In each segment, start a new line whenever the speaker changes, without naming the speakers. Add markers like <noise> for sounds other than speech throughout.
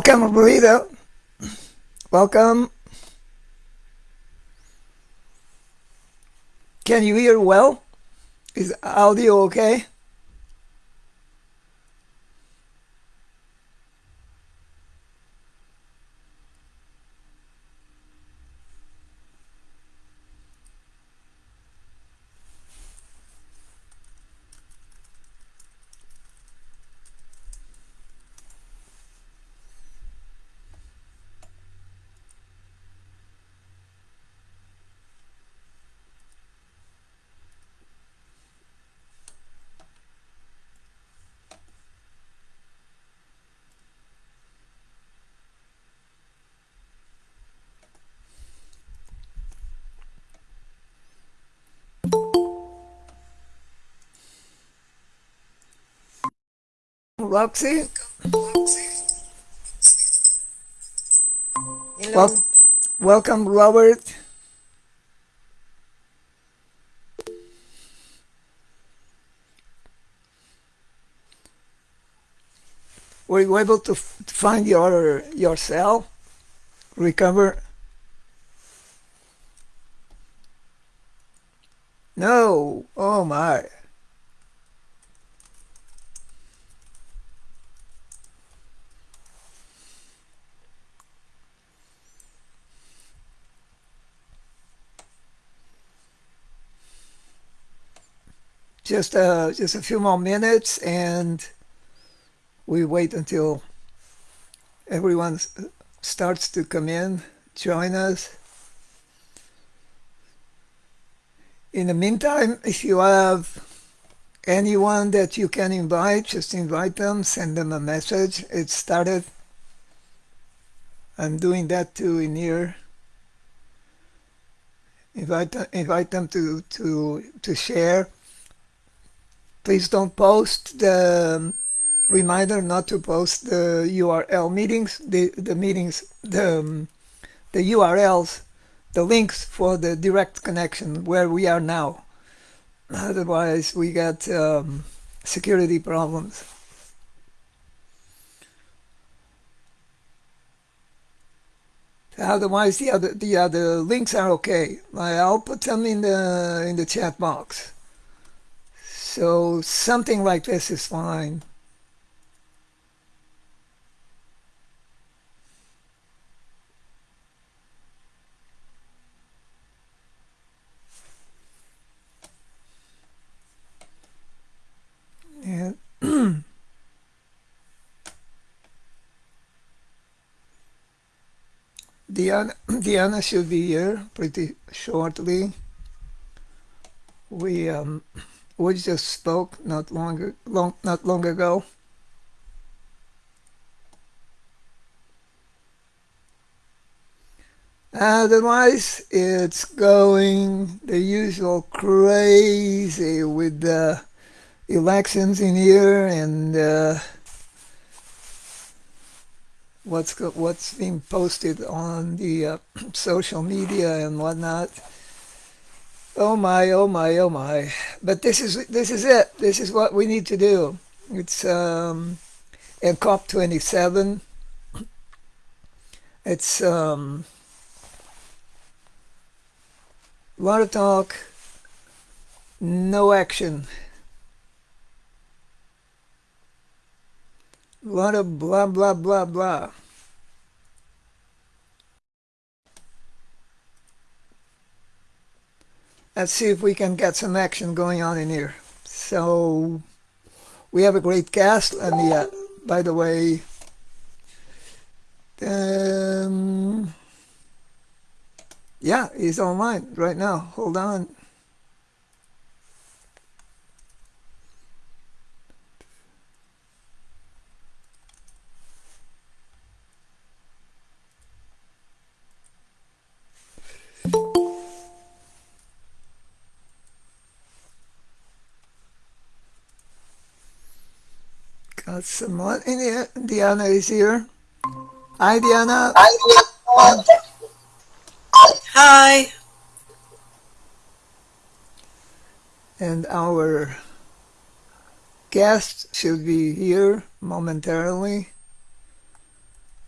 Welcome, Rita. Welcome. Can you hear well? Is audio okay? Roxy?
Hello.
Wel- welcome, Robert. Were you able to f- find your your cell? Recover? No. Oh my. Just uh, just a few more minutes, and we wait until everyone starts to come in, join us. In the meantime, if you have anyone that you can invite, just invite them, send them a message. It started. I'm doing that too in here. Invite invite them to to to share. Please don't post the um, reminder not to post the URL meetings, the the meetings, the um, the URLs, the links for the direct connection where we are now. Otherwise, we got um, security problems. Otherwise, the other the other links are okay. I'll put them in the in the chat box. So something like this is fine. Diana, <clears throat> Diana <clears throat> should be here pretty shortly. We um, we just spoke not longer long not long ago. Otherwise, it's going the usual crazy with the elections in here and uh, what's what's being posted on the uh, <clears throat> social media and whatnot. Oh my, oh my, oh my! But this is this is it. This is what we need to do. It's um, in COP twenty seven. It's um, a lot of talk, no action. A lot of blah blah blah blah. Let's see if we can get some action going on in here. So we have a great cast, and yeah, by the way, um, yeah, he's online right now. Hold on. Got someone in. Diana is here. Hi, Diana.
Hi.
And our guest should be here momentarily.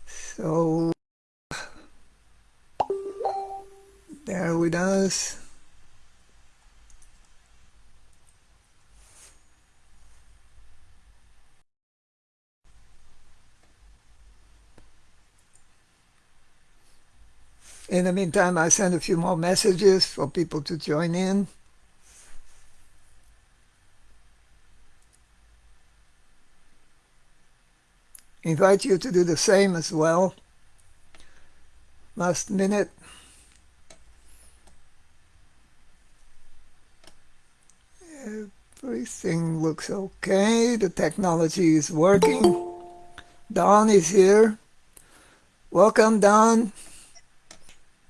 So there with us. In the meantime, I send a few more messages for people to join in. Invite you to do the same as well. Last minute. Everything looks okay. The technology is working. Don is here. Welcome, Don.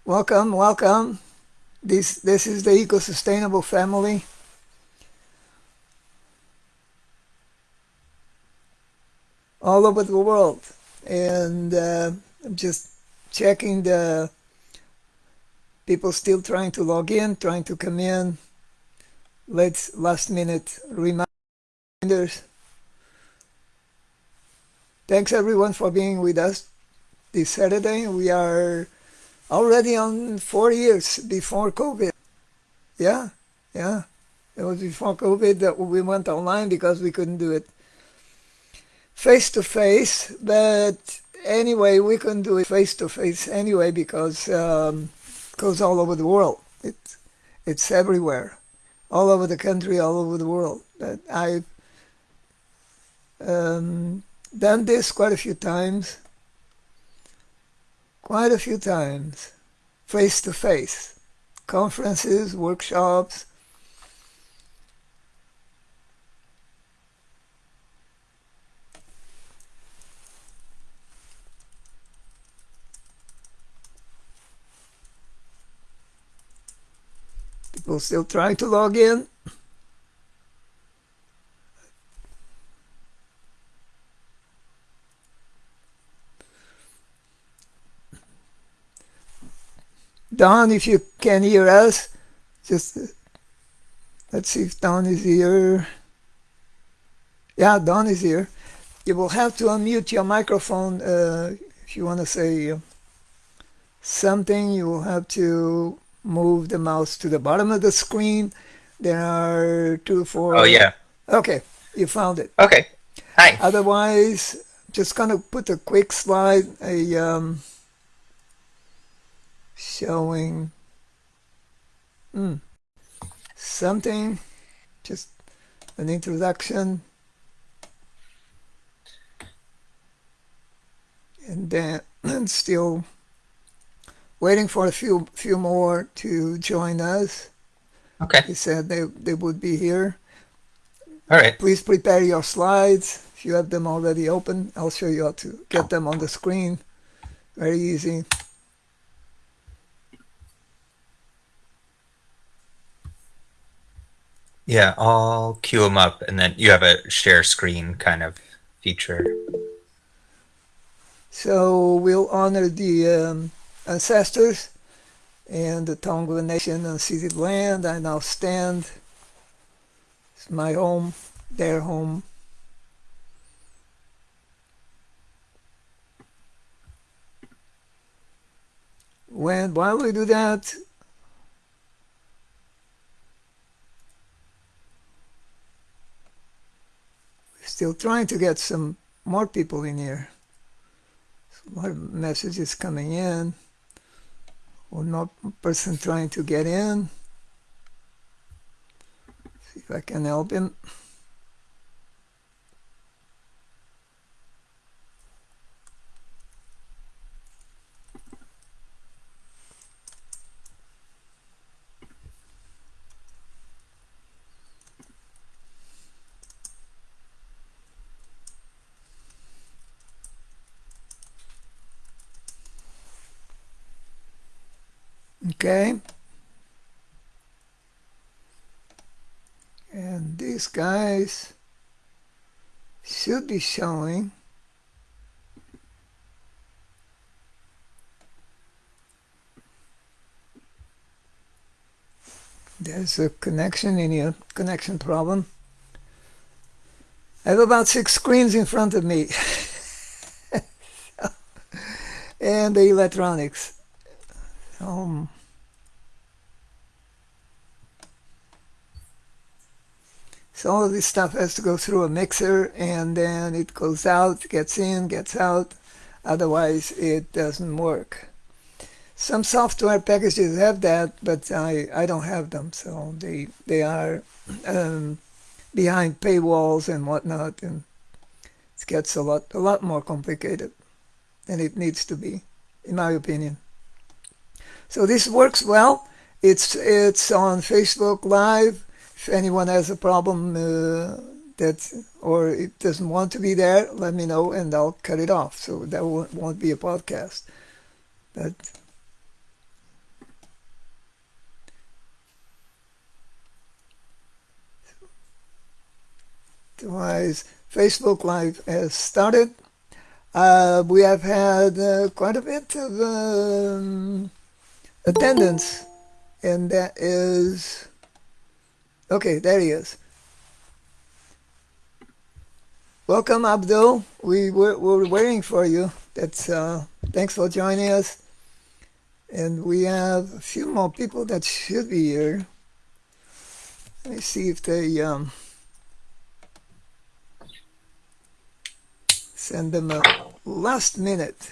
Welcome, welcome. This this is the eco-sustainable family. All over the world. And uh, I'm just checking the people still trying to log in, trying to come in. Let's last minute reminders. Thanks everyone for being with us this Saturday. We are already on four years before COVID. Yeah, yeah. It was before COVID that we went online because we couldn't do it face to face. But anyway, we couldn't do it face to face anyway because um, it goes all over the world. It's it's everywhere, all over the country, all over the world. But I've um, done this quite a few times quite a few times, face to face, conferences, workshops. People still trying to log in. Don, if you can hear us, just uh, let's see if Don is here. Yeah, Don is here. You will have to unmute your microphone uh, if you want to say uh, something. You will have to move the mouse to the bottom of the screen. There are two, four.
Oh, yeah.
Okay, you found it.
Okay. Hi.
Otherwise, just gonna put a quick slide, a um, showing mm, something, just an introduction. And then and <clears throat> still waiting for a few few more to join us.
Okay.
He said they, they would be here.
All right.
Please prepare your slides. If you have them already open, I'll show you how to get them on the screen. Very easy.
Yeah, I'll queue them up and then you have a share screen kind of feature.
So we'll honor the um, ancestors and the Tongva Nation unceded land. I now stand. It's my home, their home. When while we do that, still trying to get some more people in here. Of messages coming in. One more person trying to get in. See if I can help him. Okay. And these guys should be showing there's a connection in here, connection problem. I have about six screens in front of me. <laughs> and the electronics. Um, so all this stuff has to go through a mixer and then it goes out, gets in, gets out. Otherwise, it doesn't work. Some software packages have that, but I, I don't have them. So they they are um, behind paywalls and whatnot, and it gets a lot a lot more complicated than it needs to be, in my opinion. So this works well. It's it's on Facebook Live. If anyone has a problem uh, that or it doesn't want to be there, let me know and I'll cut it off. So that won't, be a podcast. But otherwise, Facebook Live has started. Uh, we have had uh, quite a bit of um, attendance, and that is okay. There he is. Welcome, Abdul. We were, were waiting for you. That's uh, thanks for joining us. And we have a few more people that should be here. Let me see if they um, send them a last minute.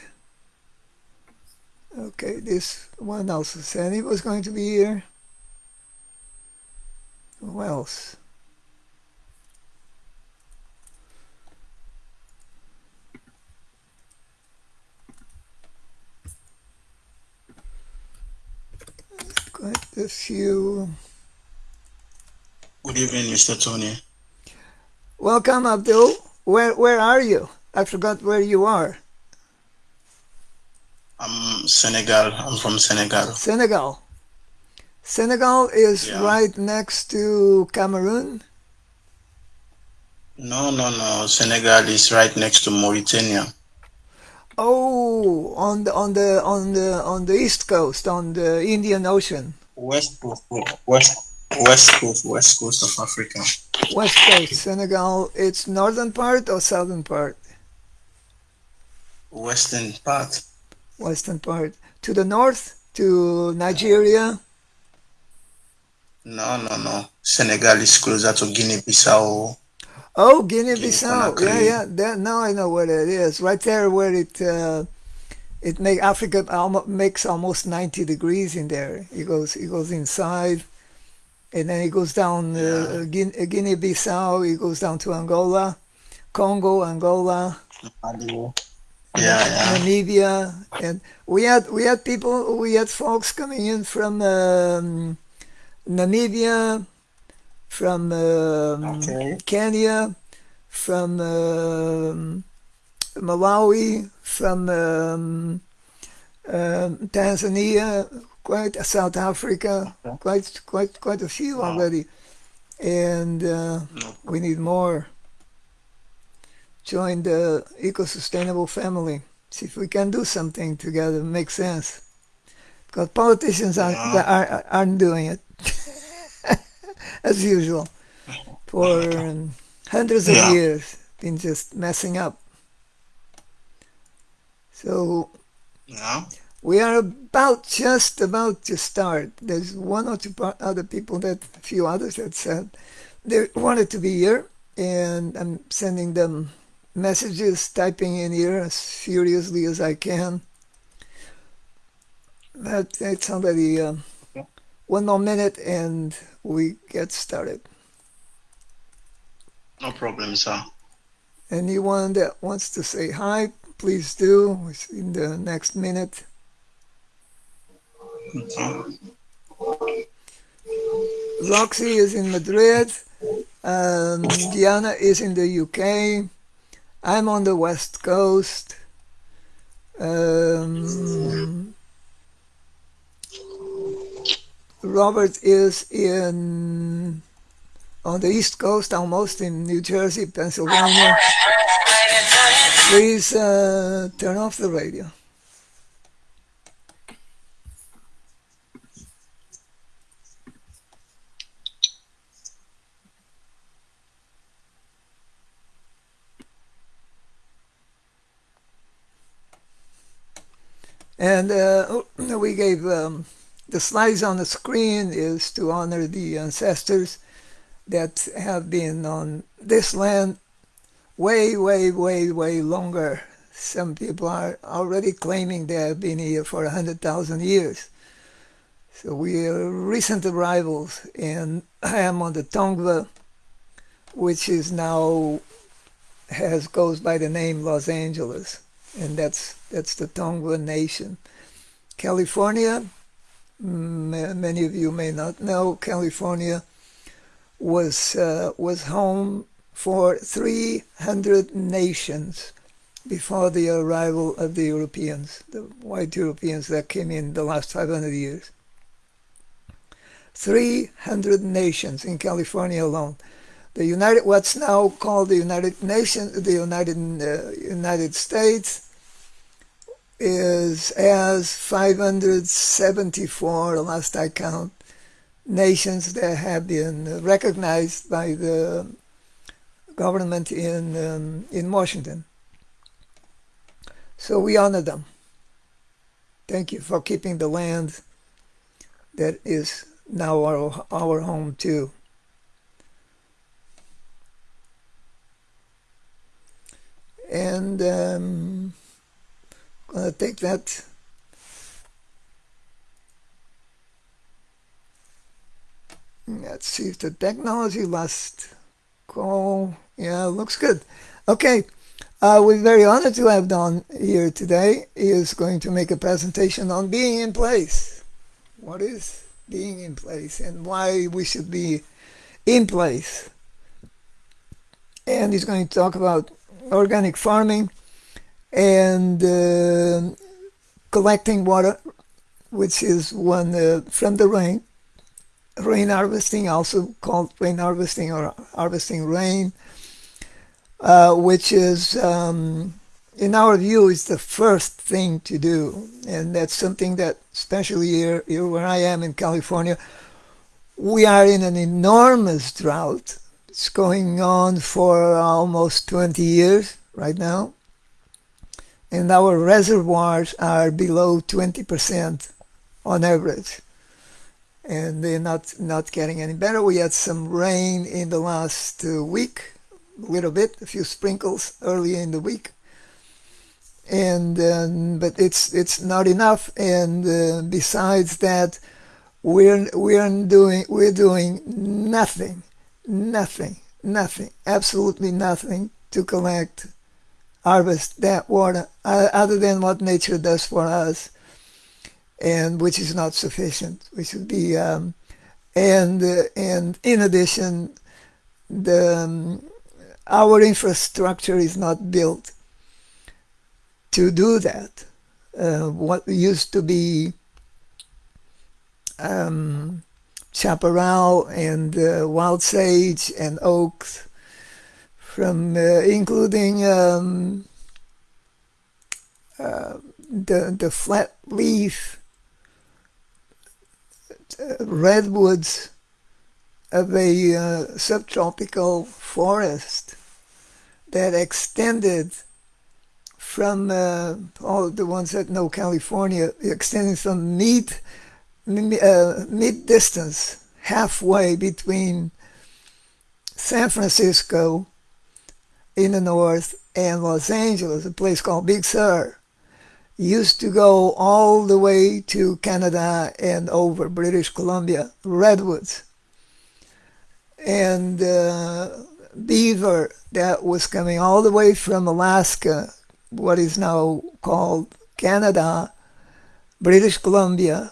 Okay, this one also said he was going to be here. Who else? Quite a few.
Good evening, Mr. Tony.
Welcome, Abdul. Where where are you? I forgot where you are.
I'm Senegal. I'm from Senegal.
Senegal. Senegal is
Yeah.
right next to Cameroon.
No, no, no. Senegal is right next to Mauritania.
Oh, on the on the on the on the east coast, on the Indian Ocean,
West coast, west, west coast, west coast of Africa.
west coast, Senegal. It's northern part or southern part?
Western part.
Western part. To the north, to Nigeria.
No, no, no. Senegal is closer to Guinea-Bissau.
Oh, Guinea-Bissau. Yeah, yeah. That, now I know where it is. Right there, where it uh, it make Africa almost makes almost ninety degrees in there. It goes it goes inside, and then it goes down uh, Guin- Guinea-Bissau. It goes down to Angola, Congo, Angola.
Yeah, yeah.
Namibia, and we had we had people we had folks coming in from um, Namibia, from um,
Okay.
Kenya, from um, Malawi, from um, um, Tanzania, quite South Africa,
Okay.
quite quite quite a few
Wow.
already, and uh, we need more. Join the eco-sustainable family. See if we can do something together. Make sense. Because politicians aren't,
Yeah.
aren't, aren't doing it <laughs> as usual for um, hundreds of
Yeah.
years. Been just messing up. So
Yeah.
we are about just about to start. There's one or two other people that a few others that said they wanted to be here, and I'm sending them messages, typing in here as furiously as I can. It's already um,
Okay.
one more minute, and we get started.
No problem, sir.
Anyone that wants to say hi, please do. In the next minute.
Okay.
Roxy is in Madrid. Um, Diana is in the UK. I'm on the West Coast. Um, Robert is in on the East Coast, almost in New Jersey, Pennsylvania. Please uh, turn off the radio. And uh, we gave um, the slides on the screen is to honor the ancestors that have been on this land way, way, way, way longer. Some people are already claiming they have been here for 100,000 years. So we are recent arrivals, and I am on the Tongva, which is now has goes by the name Los Angeles, and that's that's the Tongva Nation. California, many of you may not know, California was uh, was home for 300 nations before the arrival of the Europeans, the white Europeans that came in the last 500 years. 300 nations in California alone. The United, what's now called the United Nations, the United uh, United States, is as 574, last I count, nations that have been recognized by the government in um, in Washington. So we honor them. Thank you for keeping the land that is now our our home too. And um, gonna take that. Let's see if the technology last call yeah looks good. Okay uh, we're very honored to have Don here today he is going to make a presentation on being in place. What is being in place and why we should be in place? And he's going to talk about organic farming and uh, collecting water, which is one uh, from the rain, rain harvesting, also called rain harvesting or harvesting rain, uh, which is, um, in our view, is the first thing to do, and that's something that, especially here, here where I am in California, we are in an enormous drought. It's going on for almost 20 years right now and our reservoirs are below 20% on average. And they're not not getting any better. We had some rain in the last uh, week a little bit a few sprinkles earlier in the week. And um, but it's it's not enough. And uh, besides that we're we're doing we're doing nothing nothing nothing absolutely nothing to collect harvest that water other than what nature does for us and which is not sufficient we should be um, and uh, and in addition the um, our infrastructure is not built to do that. Uh, what used to be um, chaparral and uh, wild sage and oaks from uh, including um, uh, the the flat leaf uh, redwoods of a uh, subtropical forest that extended from uh, all the ones that know California, extending from mid uh, mid distance, halfway between San Francisco in the north and Los Angeles, a place called Big Sur. Used to go all the way to Canada and over British Columbia, redwoods. And uh, beaver that was coming all the way from Alaska, what is now called Canada, British Columbia,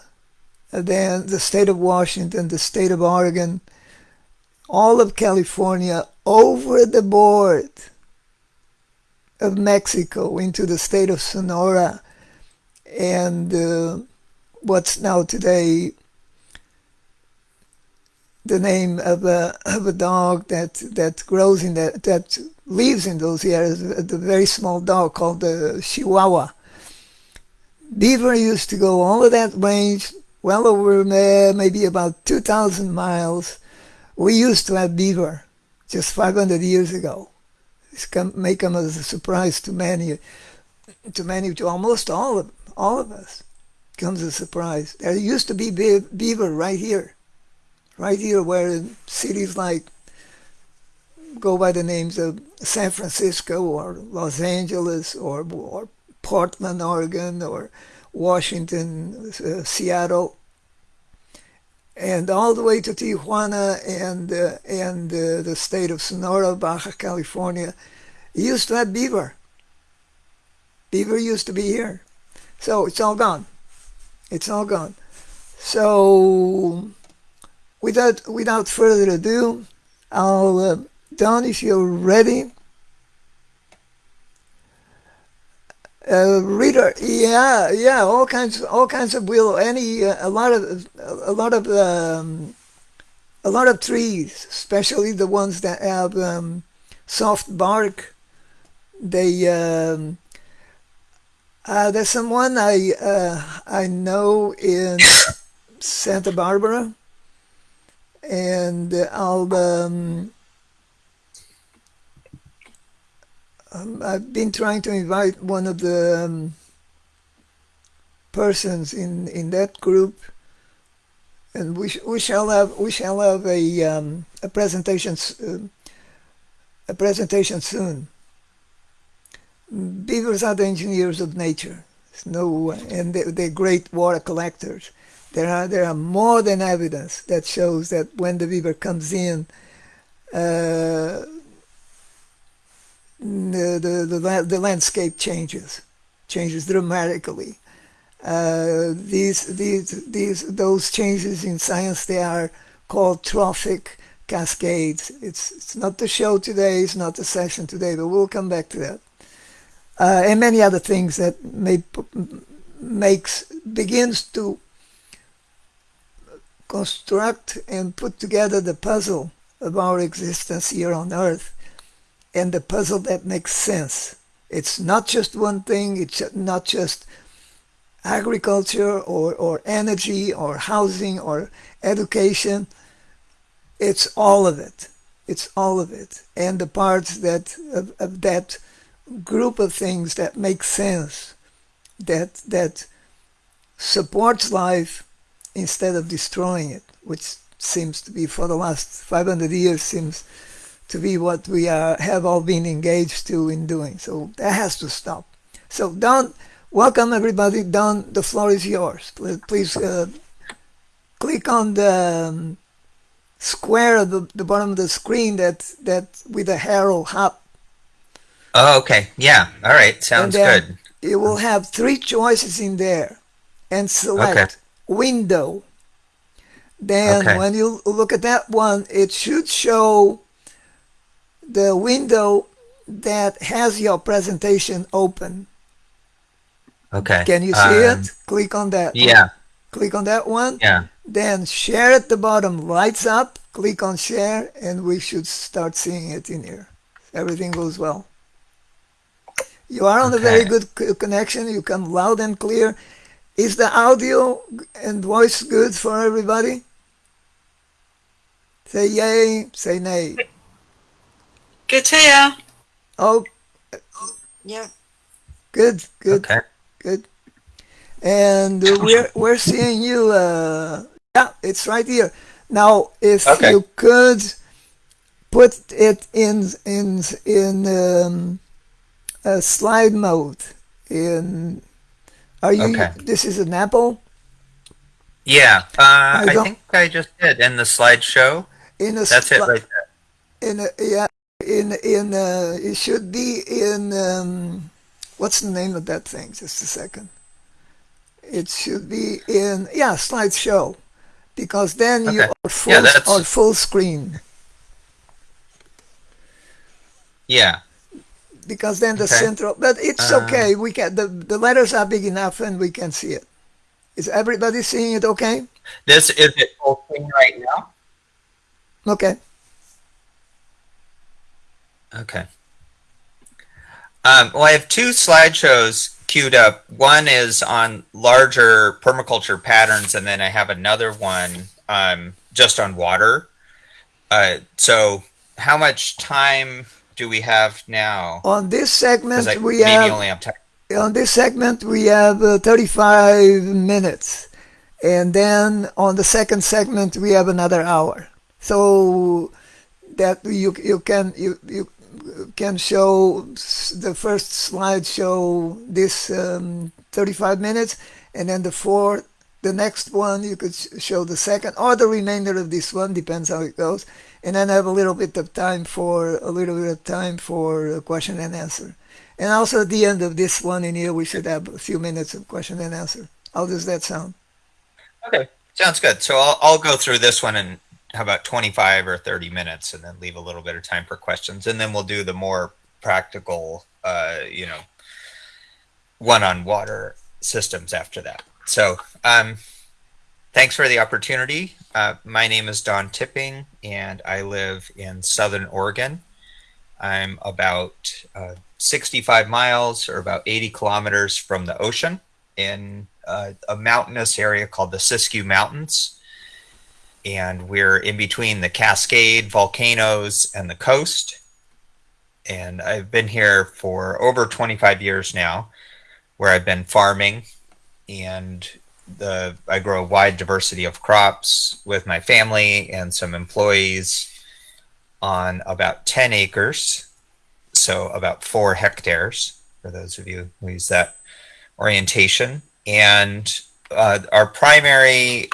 then the state of Washington, the state of Oregon, all of California over the board of Mexico into the state of Sonora and uh, what's now today the name of a, of a dog that, that grows in that, that lives in those areas, the very small dog called the Chihuahua. Beaver used to go all of that range, well over uh, maybe about 2,000 miles. We used to have beaver just 500 years ago. This come, may come as a surprise to many, to many, to almost all of all of us, comes a surprise. There used to be be- beaver right here, right here, where cities like go by the names of San Francisco or Los Angeles or, or Portland, Oregon, or Washington, uh, Seattle, and all the way to Tijuana and uh, and uh, the state of Sonora, Baja California. Used to have beaver. Beaver used to be here, so it's all gone. It's all gone. So, without without further ado, I'll uh, Don, if you're ready. Uh, reader, yeah, yeah, all kinds, all kinds of willow. Any, uh, a lot of, a lot of, um, a lot of trees, especially the ones that have um, soft bark. They, um, uh, there's someone I, uh, I know in <laughs> Santa Barbara, and I'll. Um, um, I've been trying to invite one of the um, persons in in that group, and we sh- we shall have we shall have a um, a presentation uh, a presentation soon. Beavers are the engineers of nature. No and they, they're great water collectors. There are there are more than evidence that shows that when the beaver comes in. Uh, the, the, the, landscape changes, changes dramatically. Uh, these, these, these, those changes in science, they are called trophic cascades. It's, it's not the show today, it's not the session today, but we'll come back to that. Uh, and many other things that may, makes, begins to construct and put together the puzzle of our existence here on earth and the puzzle that makes sense. It's not just one thing, it's not just agriculture or, or energy or housing or education. It's all of it. It's all of it. And the parts that of, of that group of things that make sense, that that supports life instead of destroying it, which seems to be for the last 500 years seems to be what we are, have all been engaged to in doing. So that has to stop. So Don, welcome everybody. Don, the floor is yours. Please uh, click on the um, square at the, the, bottom of the screen that that with the arrow up.
Oh, okay. Yeah. All right. Sounds good.
You will have three choices in there, and select okay. window. Then okay. when you look at that one, it should show the window that has your presentation open.
Okay.
Can you see um, it? Click on that.
Yeah.
Click on that one.
Yeah.
Then share at the bottom lights up. Click on share and we should start seeing it in here. Everything goes well. You are on okay. a very good connection. You come loud and clear. Is the audio and voice good for everybody? Say yay, say nay.
Good to here.
Oh,
yeah.
Good, good,
okay.
good. And uh, we're we're seeing you. Uh, yeah, it's right here. Now, if okay. you could put it in in in um, a slide mode. In are you? Okay. This is an Apple.
Yeah, uh, I, I think I just did in the slideshow.
In a
that's it right
there. In a yeah, in in uh, it should be in um, what's the name of that thing? Just a second. It should be in yeah slideshow, because then okay. you are full yeah, full screen.
Yeah.
Because then the okay. central, but it's uh, okay. We can the the letters are big enough and we can see it. Is everybody seeing it? Okay.
This is it full screen right now.
Okay.
Okay. Um, well, I have two slideshows queued up. One is on larger permaculture patterns, and then I have another one um, just on water. Uh, so, how much time do we have now?
On this segment, I we have,
only have time.
on this segment we have uh, 35 minutes, and then on the second segment we have another hour. So that you you can you you can show the first slide show this um, 35 minutes, and then the fourth the next one you could show the second or the remainder of this one depends how it goes. And then have a little bit of time for a little bit of time for a question and answer. And also at the end of this one in here we should have a few minutes of question and answer. How does that sound?
Okay, sounds good. So I'll, I'll go through this one in how about 25 or 30 minutes and then leave a little bit of time for questions. And then we'll do the more practical, uh, you know, one on water systems after that. So um, thanks for the opportunity. Uh, my name is Don Tipping and I live in Southern Oregon. I'm about uh, 65 miles or about 80 kilometers from the ocean in uh, a mountainous area called the Siskiyou Mountains. And we're in between the Cascade volcanoes and the coast. And I've been here for over 25 years now, where I've been farming and the I grow a wide diversity of crops with my family and some employees on about 10 acres, so about four hectares for those of you who use that orientation. And uh, our primary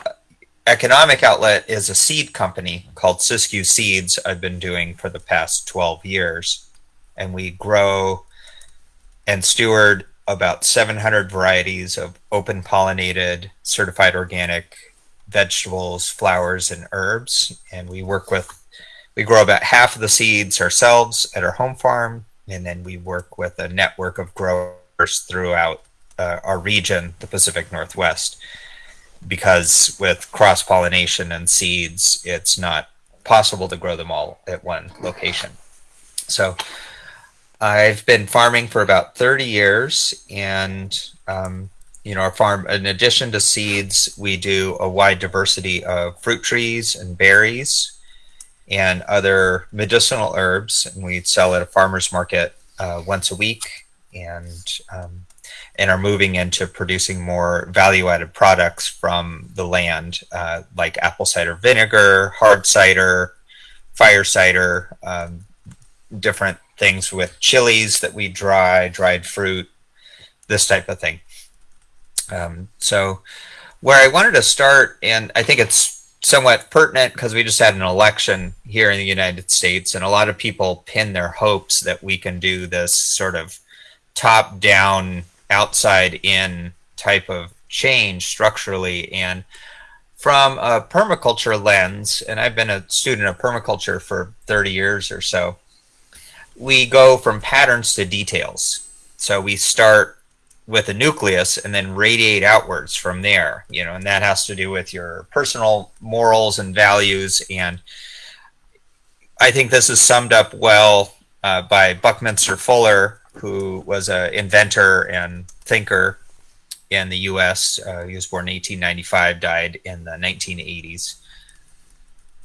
economic outlet is a seed company called Siskiyou Seeds, I've been doing for the past 12 years. And we grow and steward about 700 varieties of open pollinated, certified organic vegetables, flowers, and herbs. And we work with, we grow about half of the seeds ourselves at our home farm. And then we work with a network of growers throughout uh, our region, the Pacific Northwest, because with cross pollination and seeds, it's not possible to grow them all at one location. So I've been farming for about 30 years, and um, you know, our farm, in addition to seeds, we do a wide diversity of fruit trees and berries and other medicinal herbs, and we sell at a farmer's market uh, once a week. And um, and are moving into producing more value-added products from the land, uh, like apple cider vinegar, hard cider, fire cider, um, different things with chilies that we dry, dried fruit, this type of thing. Um, so, where I wanted to start, and I think it's somewhat pertinent because we just had an election here in the United States, and a lot of people pin their hopes that we can do this sort of top down outside in type of change structurally. And from a permaculture lens and i've been a student of permaculture for 30 years or so we go from patterns to details. So we start with a nucleus and then radiate outwards from there you know and that has to do with your personal morals and values. And i think this is summed up well uh, by buckminster fuller who was an inventor and thinker in the U.S. Uh, he was born in 1895, died in the 1980s,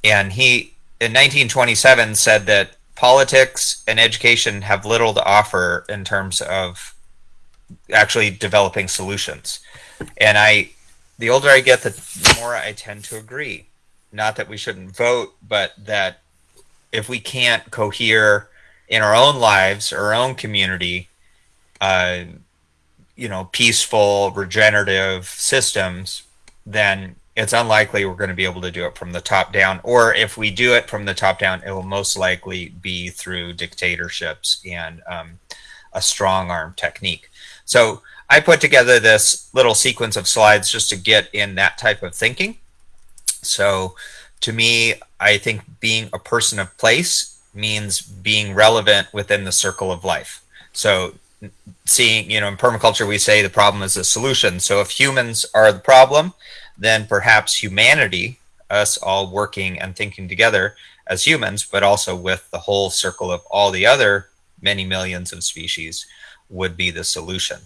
and he in 1927 said that politics and education have little to offer in terms of actually developing solutions. And I, the older I get, the more I tend to agree. Not that we shouldn't vote, but that if we can't cohere in our own lives, our own community, uh, you know, peaceful, regenerative systems, then it's unlikely we're going to be able to do it from the top down. Or if we do it from the top down, it will most likely be through dictatorships and um, a strong arm technique. So I put together this little sequence of slides just to get in that type of thinking. So to me, I think being a person of place means being relevant within the circle of life. So seeing, you know, in permaculture, we say the problem is the solution. So if humans are the problem, then perhaps humanity, us all working and thinking together as humans, but also with the whole circle of all the other many millions of species, would be the solution.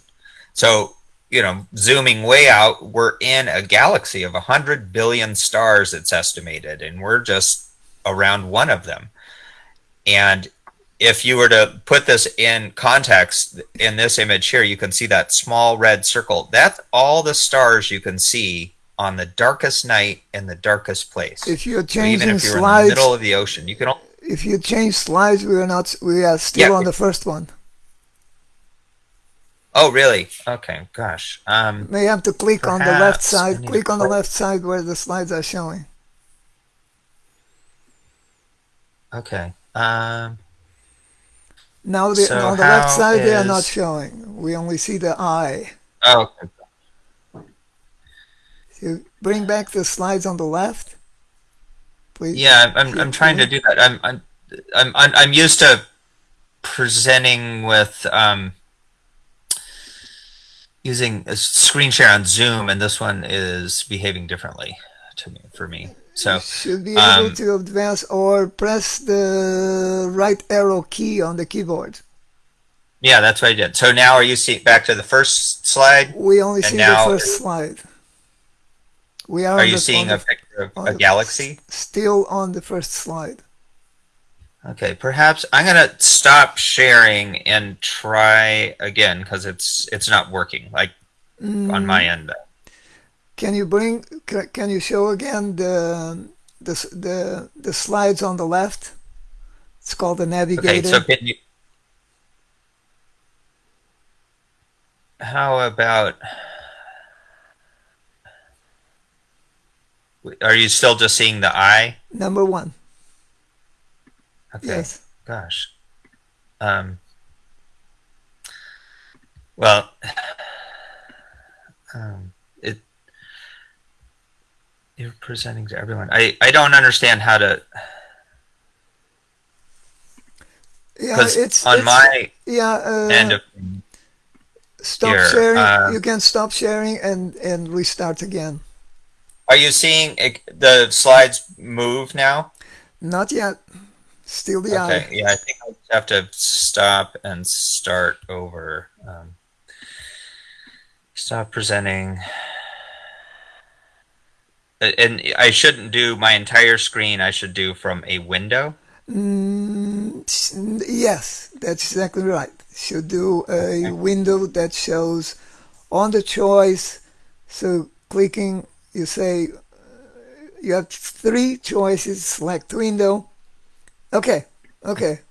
So, you know, zooming way out, we're in a galaxy of 100 billion stars, it's estimated, and we're just around one of them. And if you were to put this in context in this image here, you can see that small red circle. That's all the stars you can see on the darkest night in the darkest place.
If you're changing
So even if you're in the
slides,
middle of the ocean, you can.
if you change slides, we are not. We are still
Yeah.
on the first one.
Oh, really? Okay. Gosh. Um.
May have to click on the left side. Click on the left side where the slides are showing.
Okay. Um.
Now the,
So
on the left side they are not showing. We only see the eye.
Oh. okay.
You bring back the slides on the left, please.
Yeah, I'm, I'm, I'm trying to do that. I'm, I'm, I'm, I'm I'm used to presenting with um, using a screen share on Zoom, and this one is behaving differently to me for me. So
You should be able
um,
to advance or press the right arrow key on the keyboard.
yeah, that's what I did. So now, are you see back to the first slide?
We only see the first slide. We are,
Are you
the,
seeing
on
a
the,
picture of a galaxy?
still on the first slide?
Okay, perhaps I'm gonna stop sharing and try again because it's it's not working like
Mm,
on my end.
Can you bring? Can you show again the the the the slides on the left? It's called the navigator.
Okay, so can you? How about? Are you still just seeing the eye?
Number one.
Okay.
Yes.
Gosh. Um. Well. <sighs> Um. You're presenting to everyone. I I don't understand how to
Yeah, it's
on
it's-
my
yeah. Uh,
end of
stop
here,
sharing.
uh,
you can stop sharing and and restart again.
Are you seeing it, the slides move now?
Not yet. Still the
Okay,
eye.
yeah, I think I have to stop and start over. Um, stop presenting. And I shouldn't do my entire screen. I should do from a window.
Mm, yes, that's exactly right. Should do a window that shows on the choice. So clicking, you say uh, you have three choices. Select window. Okay, okay.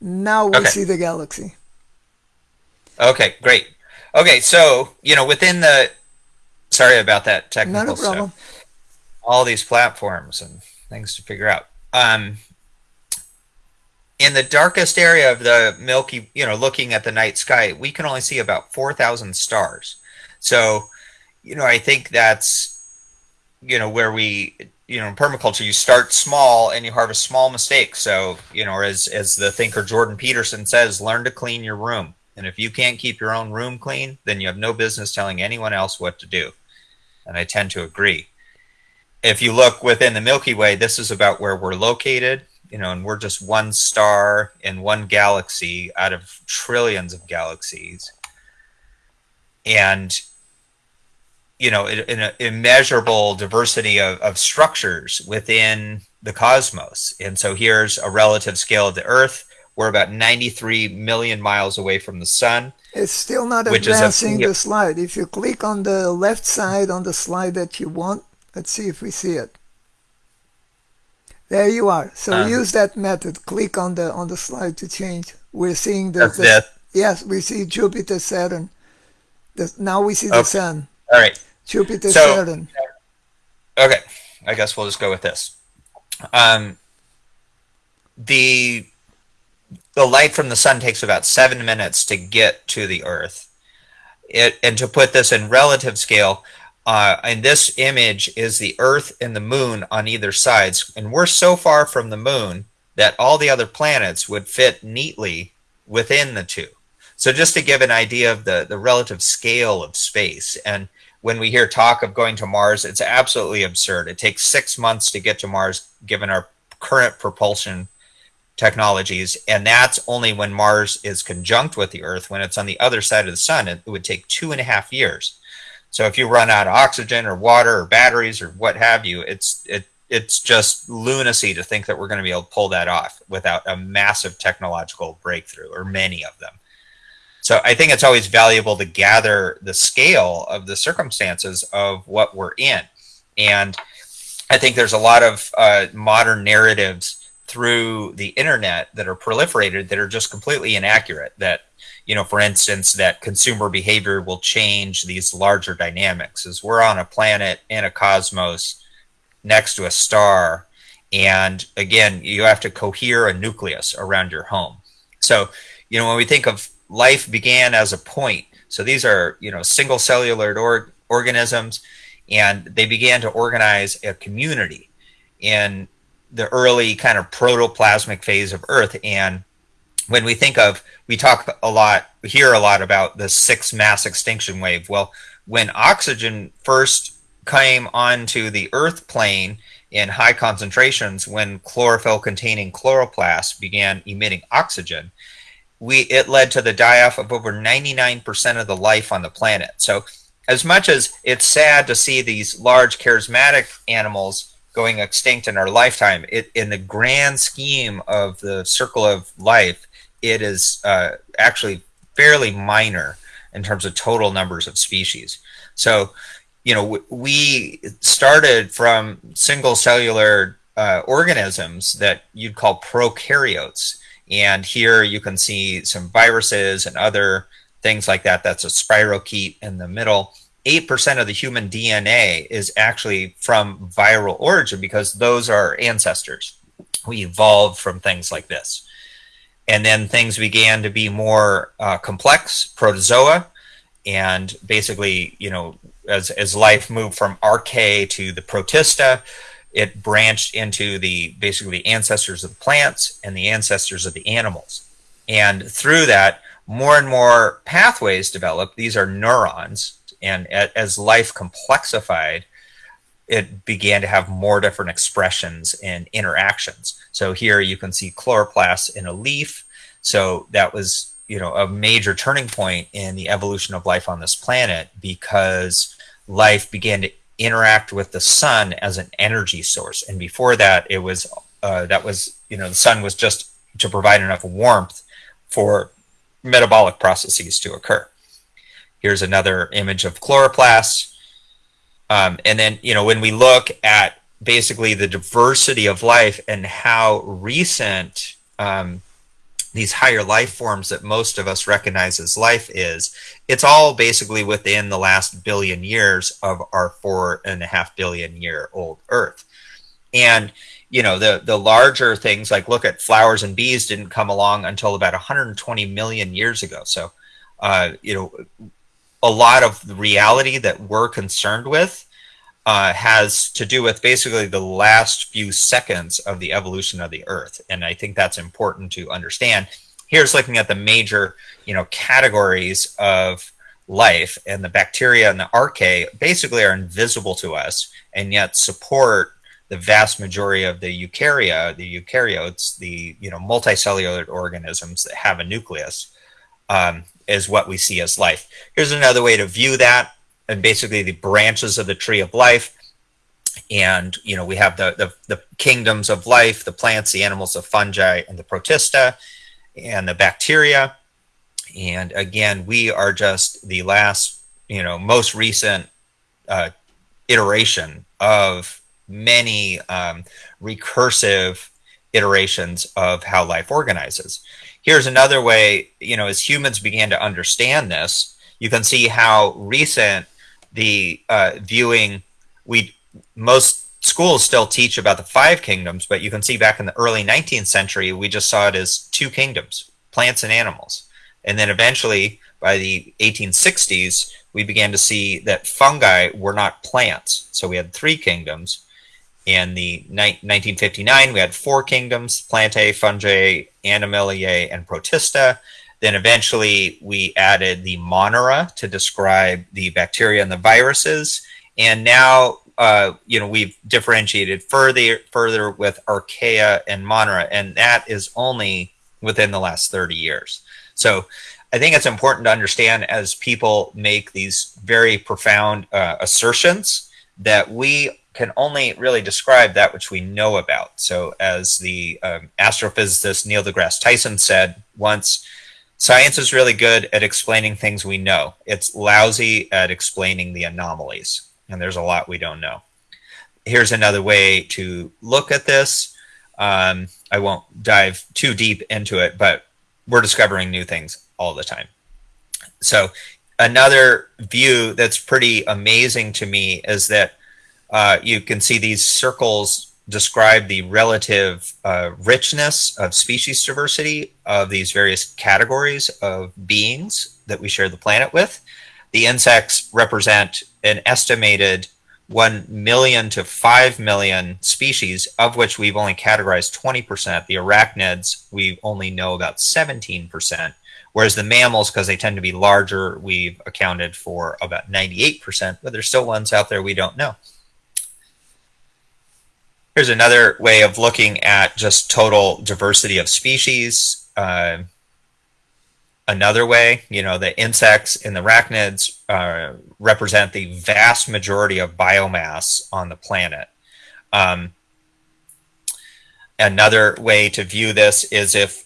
Now we
Okay.
see the galaxy.
Okay, great. Okay, so you know within the. Sorry about that technical
Not a problem.
stuff. All these platforms and things to figure out. Um, in the darkest area of the Milky, you know, looking at the night sky, we can only see about four thousand stars. So, you know, I think that's, you know, where we, you know, in permaculture, you start small and you harvest small mistakes. So, you know, as as the thinker Jordan Peterson says, learn to clean your room. And if you can't keep your own room clean, then you have no business telling anyone else what to do. And I tend to agree. If you look within the Milky Way, this is about where we're located, you know, and we're just one star in one galaxy out of trillions of galaxies. And you know, in in an immeasurable diversity of, of structures within the cosmos. And so here's a relative scale of the Earth. We're about 93 million miles away from the sun.
It's still not
Which is a-
advancing the slide. If you click on the left side on the slide that you want, let's see if we see it. There you are. So
Um,
use that method. Click on the on the slide to change. We're seeing the, the- yes, we see Jupiter, Saturn. The, now we see the sun.
All right.
Jupiter,
So-
Saturn.
Okay. I guess we'll just go with this. Um, the the light from the sun takes about seven minutes to get to the Earth. It, and to put this in relative scale, uh, and this image is the Earth and the Moon on either sides, and we're so far from the Moon that all the other planets would fit neatly within the two. So just to give an idea of the the relative scale of space, and when we hear talk of going to Mars, it's absolutely absurd. It takes six months to get to Mars, given our current propulsion technologies, and that's only when Mars is conjunct with the Earth. When it's on the other side of the sun, it, it would take two and a half years. So if you run out of oxygen or water or batteries or what have you, it's it it's just lunacy to think that we're going to be able to pull that off without a massive technological breakthrough or many of them. So I think it's always valuable to gather the scale of the circumstances of what we're in. And I think there's a lot of uh, modern narratives through the internet that are proliferated that are just completely inaccurate. That, you know, for instance, that consumer behavior will change these larger dynamics as we're on a planet in a cosmos next to a star. And again, you have to cohere a nucleus around your home. So, you know, when we think of life began as a point, so these are, you know, single cellular or organisms, and they began to organize a community in the early kind of protoplasmic phase of Earth. And when we think of, we talk a lot, hear a lot about the sixth mass extinction wave. Well, when oxygen first came onto the earth plane in high concentrations when chlorophyll containing chloroplasts began emitting oxygen we it led to the die-off of over 99% of the life on the planet so as much as it's sad to see these large charismatic animals going extinct in our lifetime it in the grand scheme of the circle of life it is uh, actually fairly minor in terms of total numbers of species so you know, we started from single cellular uh, organisms that you'd call prokaryotes. And here you can see some viruses and other things like that. That's a spirochete in the middle. 8% of the human DNA is actually from viral origin because those are ancestors. We evolved from things like this. And then things began to be more uh, complex, protozoa, and basically, you know, as, as life moved from archaea to the protista, it branched into the basically the ancestors of the plants and the ancestors of the animals. And through that, more and more pathways developed. These are neurons. And as life complexified, it began to have more different expressions and interactions. So here you can see chloroplasts in a leaf. So that was, you know, a major turning point in the evolution of life on this planet because life began to interact with the sun as an energy source. And before that, it was uh, that was you know the sun was just to provide enough warmth for metabolic processes to occur. Here's another image of chloroplasts. Um, and then, you know, when we look at basically the diversity of life and how recent um, these higher life forms that most of us recognize as life is, it's all basically within the last billion years of our four and a half billion year old Earth. And you know the the larger things like look at flowers and bees didn't come along until about 120 million years ago. So uh, you know a lot of the reality that we're concerned with uh, has to do with basically the last few seconds of the evolution of the Earth, and I think that's important to understand. Here's looking at the major, you know, categories of life, and the bacteria and the archaea basically are invisible to us, and yet support the vast majority of the eukarya, the eukaryotes, the you know multicellular organisms that have a nucleus, um, is what we see as life. Here's another way to view that and basically the branches of the tree of life. And you know we have the, the, the kingdoms of life, the plants, the animals, the fungi, and the protista, and the bacteria. And again, we are just the last, you know, most recent uh, iteration of many um, recursive iterations of how life organizes. Here's another way, you know, as humans began to understand this, you can see how recent the uh, viewing we most schools still teach about the five kingdoms but you can see back in the early 19th century we just saw it as two kingdoms plants and animals. And then eventually by the 1860s we began to see that fungi were not plants. So we had three kingdoms in the 1959 we had four kingdoms plantae fungi animaliae and protista then eventually we added the monera to describe the bacteria and the viruses. And now, uh, you know, we've differentiated further, further with archaea and monera, and that is only within the last 30 years. So I think it's important to understand as people make these very profound uh, assertions that we can only really describe that which we know about. So, as the um, astrophysicist Neil deGrasse Tyson said once, science is really good at explaining things we know. It's lousy at explaining the anomalies, and there's a lot we don't know. Here's another way to look at this. Um, I won't dive too deep into it, but we're discovering new things all the time. So, another view that's pretty amazing to me is that uh, you can see these circles describe the relative uh, richness of species diversity of these various categories of beings that we share the planet with. The insects represent an estimated 1 million to 5 million species, of which we've only categorized 20%. The arachnids, we only know about 17%. Whereas the mammals, because they tend to be larger, we've accounted for about 98%, but there's still ones out there we don't know. Here's another way of looking at just total diversity of species. Uh, another way, you know, the insects and the arachnids uh, represent the vast majority of biomass on the planet. Um, another way to view this is if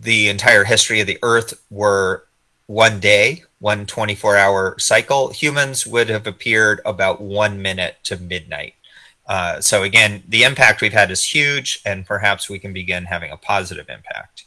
the entire history of the Earth were one day, one 24 hour cycle, humans would have appeared about one minute to midnight. Uh, so, again, the impact we've had is huge, and perhaps we can begin having a positive impact.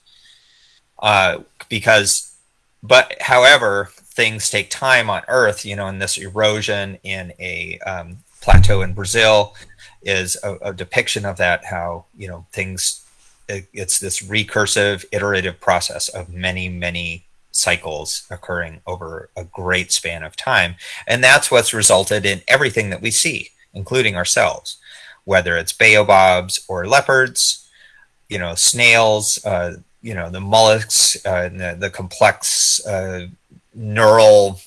Uh, because, but however, things take time on Earth, you know, and this erosion in a um, plateau in Brazil is a, a depiction of that, how, you know, things it's this recursive iterative process of many many cycles occurring over a great span of time and that's what's resulted in everything that we see including ourselves whether it's baobabs or leopards you know snails uh, you know the mollusks uh, the, the, complex uh, neural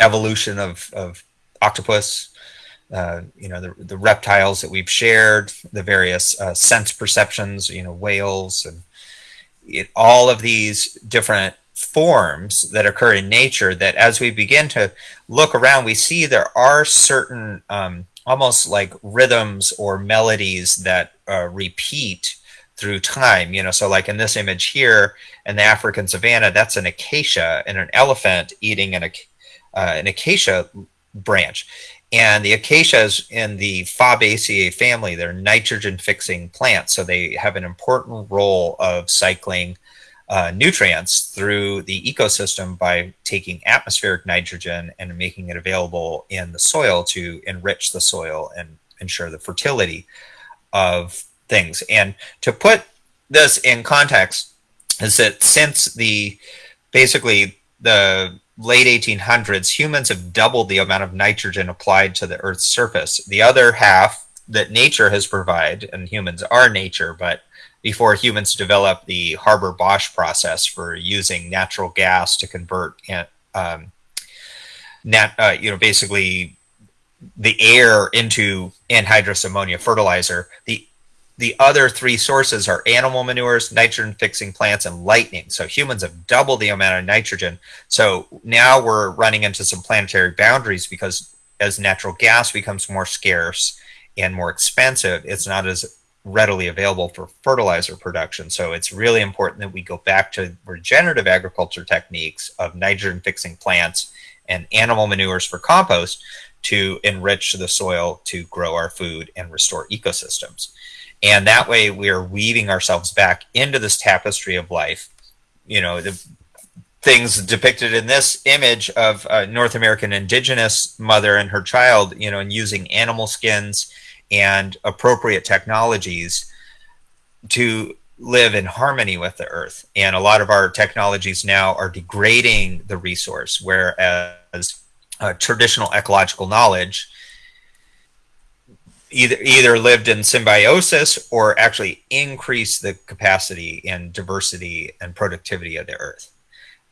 evolution of, of octopus uh, you know the, the reptiles that we've shared, the various uh, sense perceptions, you know whales, and it, all of these different forms that occur in nature. That as we begin to look around, we see there are certain um, almost like rhythms or melodies that uh, repeat through time. You know, so like in this image here in the African savanna, that's an acacia and an elephant eating an, uh, an acacia branch and the acacias in the Fabaceae family, they're nitrogen fixing plants. So they have an important role of cycling uh, nutrients through the ecosystem by taking atmospheric nitrogen and making it available in the soil to enrich the soil and ensure the fertility of things. And to put this in context, is that since the basically the late 1800s, humans have doubled the amount of nitrogen applied to the Earth's surface. The other half that nature has provided, and humans are nature, but before humans developed the Haber Bosch process for using natural gas to convert, um, nat, uh, you know, basically the air into anhydrous ammonia fertilizer. The the other three sources are animal manures, nitrogen fixing plants, and lightning. So humans have doubled the amount of nitrogen. So now we're running into some planetary boundaries because as natural gas becomes more scarce and more expensive, it's not as readily available for fertilizer production. So it's really important that we go back to regenerative agriculture techniques of nitrogen fixing plants and animal manures for compost to enrich the soil to grow our food and restore ecosystems. And that way we are weaving ourselves back into this tapestry of life. You know, the things depicted in this image of a North American indigenous mother and her child, you know, and using animal skins and appropriate technologies to live in harmony with the earth. And a lot of our technologies now are degrading the resource, whereas uh, traditional ecological knowledge either either lived in symbiosis or actually increased the capacity and diversity and productivity of the earth.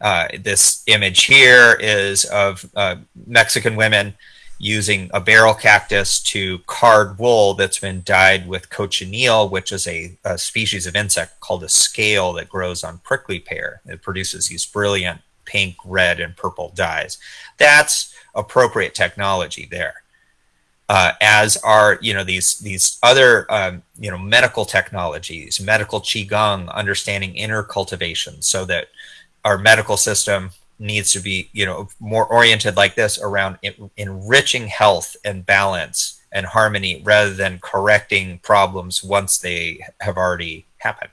Uh, this image here is of uh, Mexican women using a barrel cactus to card wool that's been dyed with cochineal, which is a, a, species of insect called a scale that grows on prickly pear. It produces these brilliant pink, red, and purple dyes. That's appropriate technology there. uh, as are you know these these other um, you know medical technologies, medical qigong, understanding inner cultivation, so that our medical system needs to be you know more oriented like this around en- enriching health and balance and harmony rather than correcting problems once they have already happened.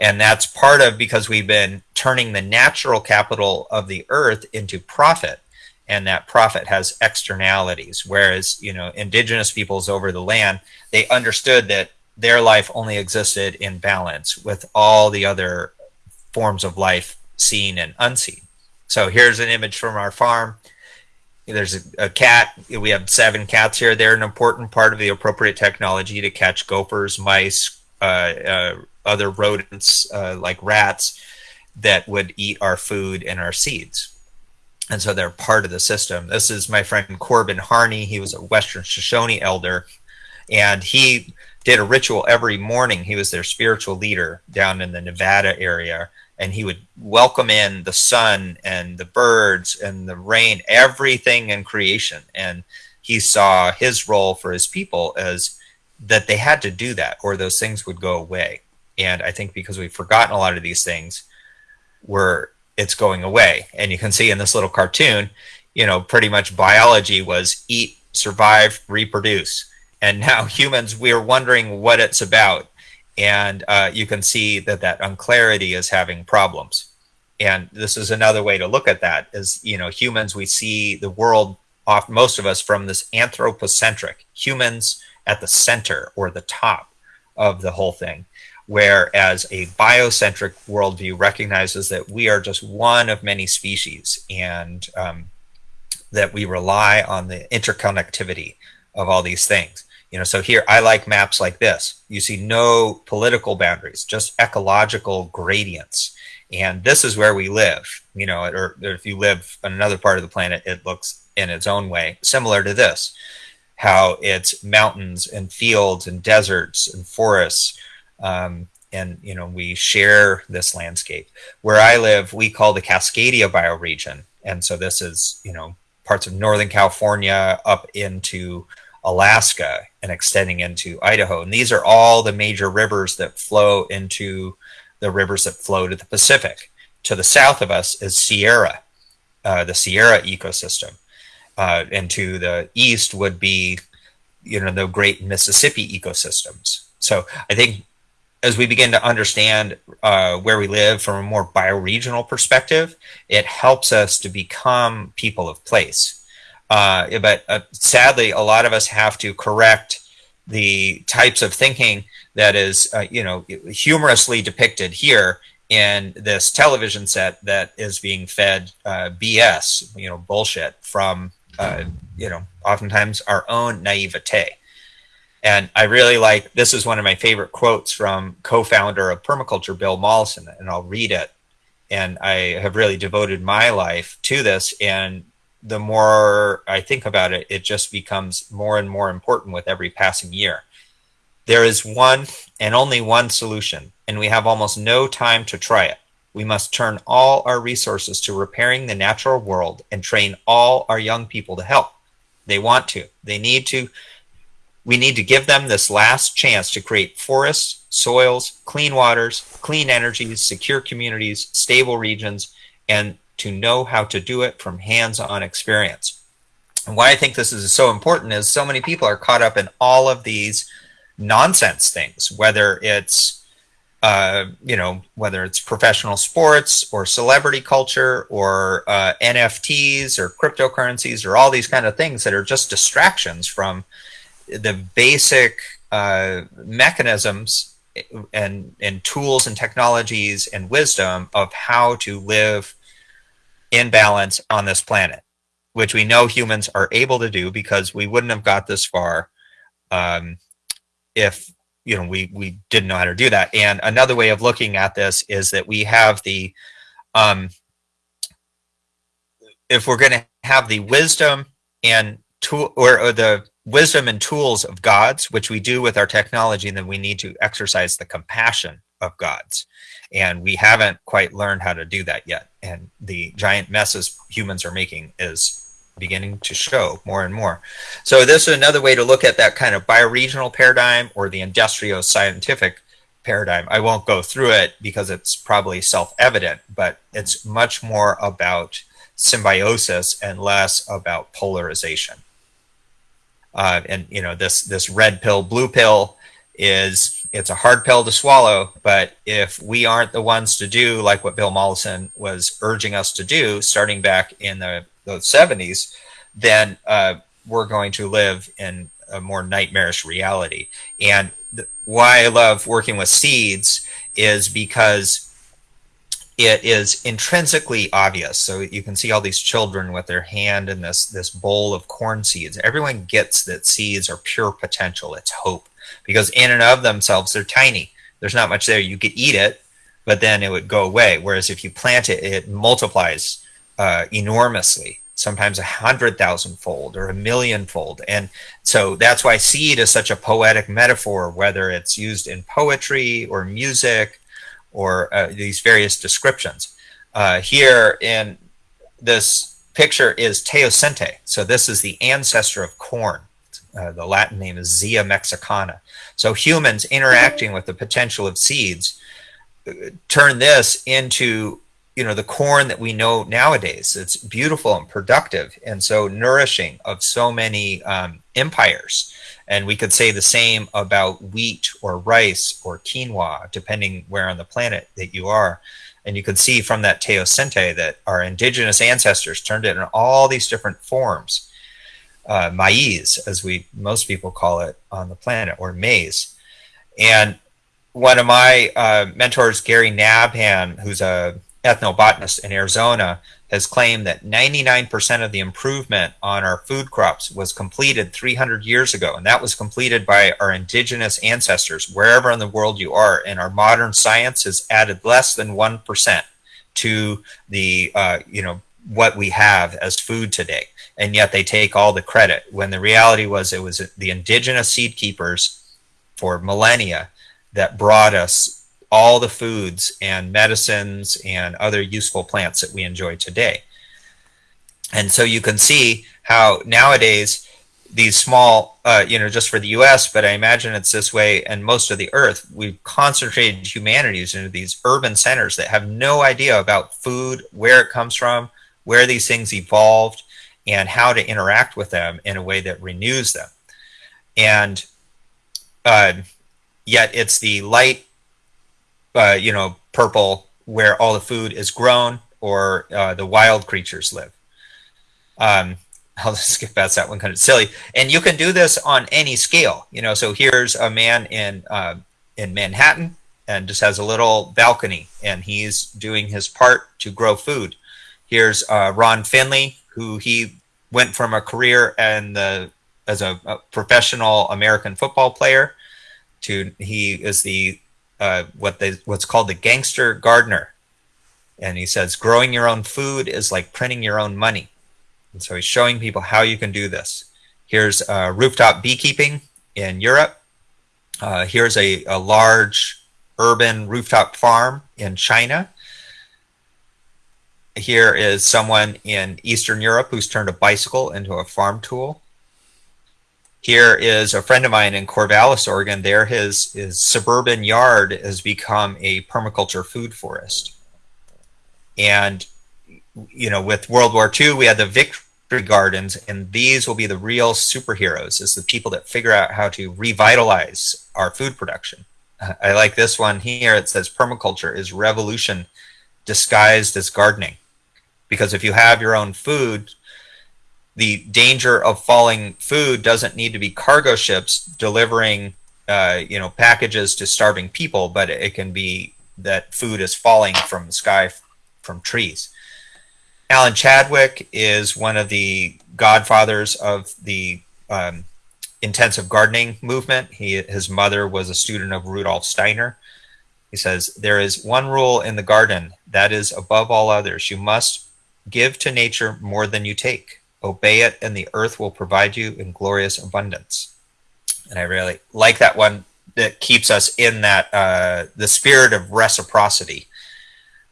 And that's part of because we've been turning the natural capital of the earth into profit and that profit has externalities. Whereas you know indigenous peoples over the land they understood that their life only existed in balance with all the other forms of life seen and unseen so here's an image from our farm there's a, a cat we have seven cats here they're an important part of the appropriate technology to catch gophers mice uh, uh, other rodents uh, like rats that would eat our food and our seeds and so they're part of the system. This is my friend Corbin Harney. He was a Western Shoshone elder, and he did a ritual every morning. He was their spiritual leader down in the Nevada area, and he would welcome in the sun and the birds and the rain, everything in creation. And he saw his role for his people as that they had to do that, or those things would go away. And I think because we've forgotten a lot of these things, we're it's going away. And you can see in this little cartoon, you know, pretty much biology was eat, survive, reproduce. And now <laughs> humans, we're wondering what it's about. And uh, you can see that that unclarity is having problems. And this is another way to look at that is, you know, humans, we see the world off most of us from this anthropocentric humans at the center or the top of the whole thing whereas a biocentric worldview recognizes that we are just one of many species and um, that we rely on the interconnectivity of all these things. You know, so here I like maps like this. You see no political boundaries, just ecological gradients. And this is where we live, you know, or if you live on another part of the planet, it looks in its own way similar to this how it's mountains and fields and deserts and forests um, and you know we share this landscape. Where I live, we call the Cascadia bioregion, and so this is you know parts of Northern California up into Alaska and extending into Idaho. And these are all the major rivers that flow into the rivers that flow to the Pacific. To the south of us is Sierra, uh, the Sierra ecosystem. Uh, and to the east would be, you know, the great Mississippi ecosystems. So I think as we begin to understand uh, where we live from a more bioregional perspective, it helps us to become people of place. Uh, but uh, sadly, a lot of us have to correct the types of thinking that is, uh, you know, humorously depicted here in this television set that is being fed uh, BS, you know, bullshit from, uh, you know, oftentimes our own naivete. And I really like this is one of my favorite quotes from co-founder of permaculture, Bill Mollison, and I'll read it. And I have really devoted my life to this. And the more I think about it, it just becomes more and more important with every passing year. There is one and only one solution, and we have almost no time to try it. We must turn all our resources to repairing the natural world and train all our young people to help. They want to. They need to we need to give them this last chance to create forests, soils, clean waters, clean energies, secure communities, stable regions, and to know how to do it from hands on experience. And why I think this is so important is so many people are caught up in all of these nonsense things, whether it's uh, you know, whether it's professional sports or celebrity culture or uh, NFTs or cryptocurrencies or all these kind of things that are just distractions from the basic uh, mechanisms and and tools and technologies and wisdom of how to live in balance on this planet, which we know humans are able to do because we wouldn't have got this far um, if you know we we didn't know how to do that. And another way of looking at this is that we have the um, if we're going to have the wisdom and tool or, or the wisdom and tools of gods, which we do with our technology, then we need to exercise the compassion of gods. And we haven't quite learned how to do that yet. And the giant messes humans are making is beginning to show more and more. So this is another way to look at that kind of bioregional paradigm or the industrial scientific paradigm. I won't go through it because it's probably self-evident, but it's much more about symbiosis and less about polarization. Uh, and you know this this red pill blue pill is it's a hard pill to swallow but if we aren't the ones to do like what bill mollison was urging us to do starting back in the, the 70s then uh, we're going to live in a more nightmarish reality and why i love working with seeds is because it is intrinsically obvious. So you can see all these children with their hand in this this bowl of corn seeds. Everyone gets that seeds are pure potential. It's hope because in and of themselves they're tiny. There's not much there. You could eat it, but then it would go away. Whereas if you plant it, it multiplies uh, enormously. Sometimes a hundred thousand fold or a million fold. And so that's why seed is such a poetic metaphor, whether it's used in poetry or music or uh, these various descriptions. Uh, here in this picture is teosinte. So this is the ancestor of corn. Uh, the Latin name is Zea mexicana. So humans interacting with the potential of seeds uh, turn this into you know the corn that we know nowadays. It's beautiful and productive, and so nourishing of so many um, empires. And we could say the same about wheat or rice or quinoa, depending where on the planet that you are. And you can see from that teosinte that our indigenous ancestors turned it in all these different forms. Uh, maize, as we most people call it on the planet, or maize. And one of my uh, mentors, Gary Nabhan, who's a ethnobotanist in Arizona, has claimed that 99% of the improvement on our food crops was completed 300 years ago. And that was completed by our indigenous ancestors, wherever in the world you are. And our modern science has added less than 1% to the, uh, you know, what we have as food today. And yet they take all the credit when the reality was it was the indigenous seed keepers for millennia that brought us all the foods and medicines and other useful plants that we enjoy today. And so you can see how nowadays these small, uh, you know, just for the US, but I imagine it's this way and most of the earth, we've concentrated humanities into these urban centers that have no idea about food, where it comes from, where these things evolved, and how to interact with them in a way that renews them. And uh, yet it's the light uh, you know, purple where all the food is grown or uh, the wild creatures live. Um, <laughs> I'll skip past that one kind of silly. And you can do this on any scale, you know. So here's a man in uh, in Manhattan and just has a little balcony, and he's doing his part to grow food. Here's uh, Ron Finley, who he went from a career and the as a, a professional American football player to he is the uh, what they what's called the gangster gardener, and he says growing your own food is like printing your own money, and so he's showing people how you can do this. Here's uh, rooftop beekeeping in Europe. Uh, here's a, a large urban rooftop farm in China. Here is someone in Eastern Europe who's turned a bicycle into a farm tool. Here is a friend of mine in Corvallis, Oregon. There, his, his suburban yard has become a permaculture food forest. And, you know, with World War II, we had the victory gardens, and these will be the real superheroes, is the people that figure out how to revitalize our food production. I like this one here. It says permaculture is revolution disguised as gardening. Because if you have your own food, the danger of falling food doesn't need to be cargo ships delivering uh, you know packages to starving people but it can be that food is falling from the sky from trees. Alan chadwick is one of the godfathers of the um, intensive gardening movement. He his mother was a student of rudolf steiner. He says there is one rule in the garden that is above all others. You must give to nature more than you take obey it and the earth will provide you in glorious abundance and i really like that one that keeps us in that uh, the spirit of reciprocity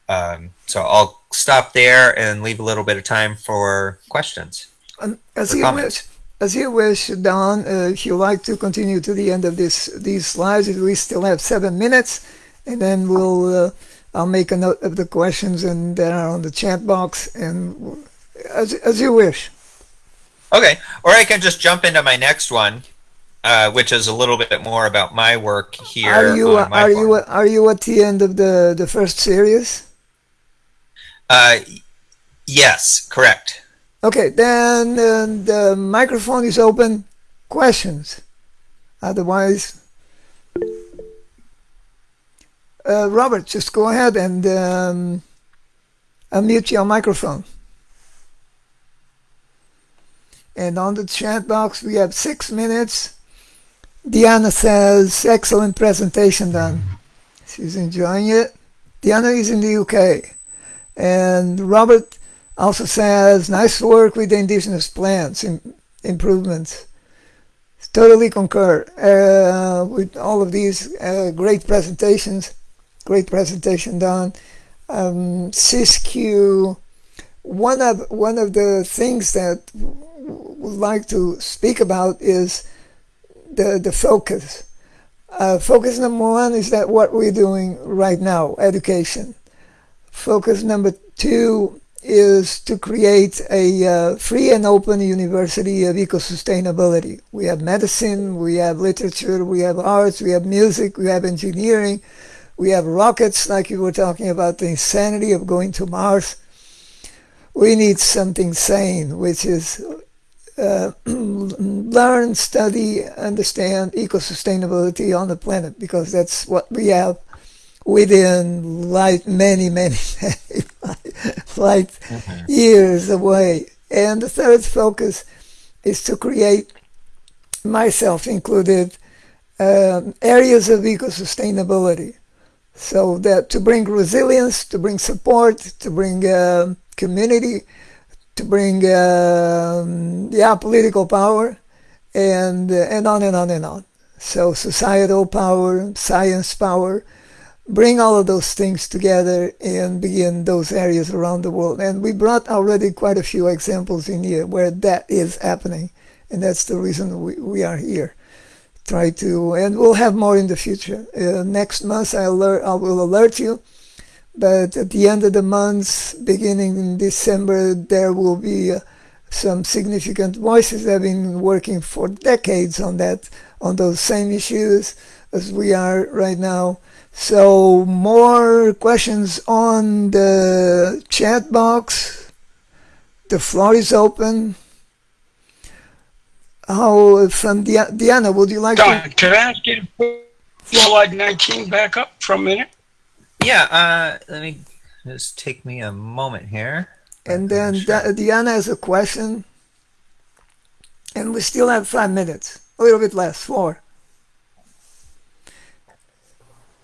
um, so i'll stop there and leave a little bit of time for questions
Um, as
for
you
comments.
wish. As you wish, Don. Uh, if you like to continue to the end of this these slides, we still have seven minutes, and then we'll. Uh, I'll make a note of the questions and that are on the chat box, and as as you wish.
Okay, or I can just jump into my next one, uh, which is a little bit more about my work here.
Are you are you are you at the end of the the first series?
Uh, yes, correct.
Okay, then uh, the microphone is open. Questions. Otherwise, uh, Robert, just go ahead and um, unmute your microphone. And on the chat box, we have six minutes. Diana says, excellent presentation Don. She's enjoying it. Diana is in the UK. And Robert also says, nice work with the indigenous plants, im- improvements. Totally concur uh, with all of these uh, great presentations. Great presentation Don. Um, one of one of the things that would like to speak about is the the focus. Uh, focus number one is that what we're doing right now, education. Focus number two is to create a uh, free and open university of eco-sustainability. We have medicine, we have literature, we have arts, we have music, we have engineering, we have rockets, like you were talking about the insanity of going to Mars. We need something sane, which is uh, <clears throat> learn, study, understand eco-sustainability on the planet, because that's what we have within light many, many, <laughs> many light years away. And the third focus is to create, myself included, um, areas of eco-sustainability. So that to bring resilience, to bring support, to bring um community, to bring um, yeah political power, and uh, and on and on and on. So societal power, science power, bring all of those things together and begin those areas around the world. And we brought already quite a few examples in here where that is happening, and that's the reason we, we are here. Try to, and we'll have more in the future. Uh, next month, I, alert, I will alert you. But at the end of the month, beginning in December, there will be uh, some significant voices that have been working for decades on that, on those same issues as we are right now. So more questions on the chat box. The floor is open. How from Dia- Diana? Would you like to?
Don, could I ask you to put slide 19 back up for a minute?
Yeah, uh, let me just take me a moment here.
And then Di- Diana has a question. And we still have five minutes, a little bit less, four.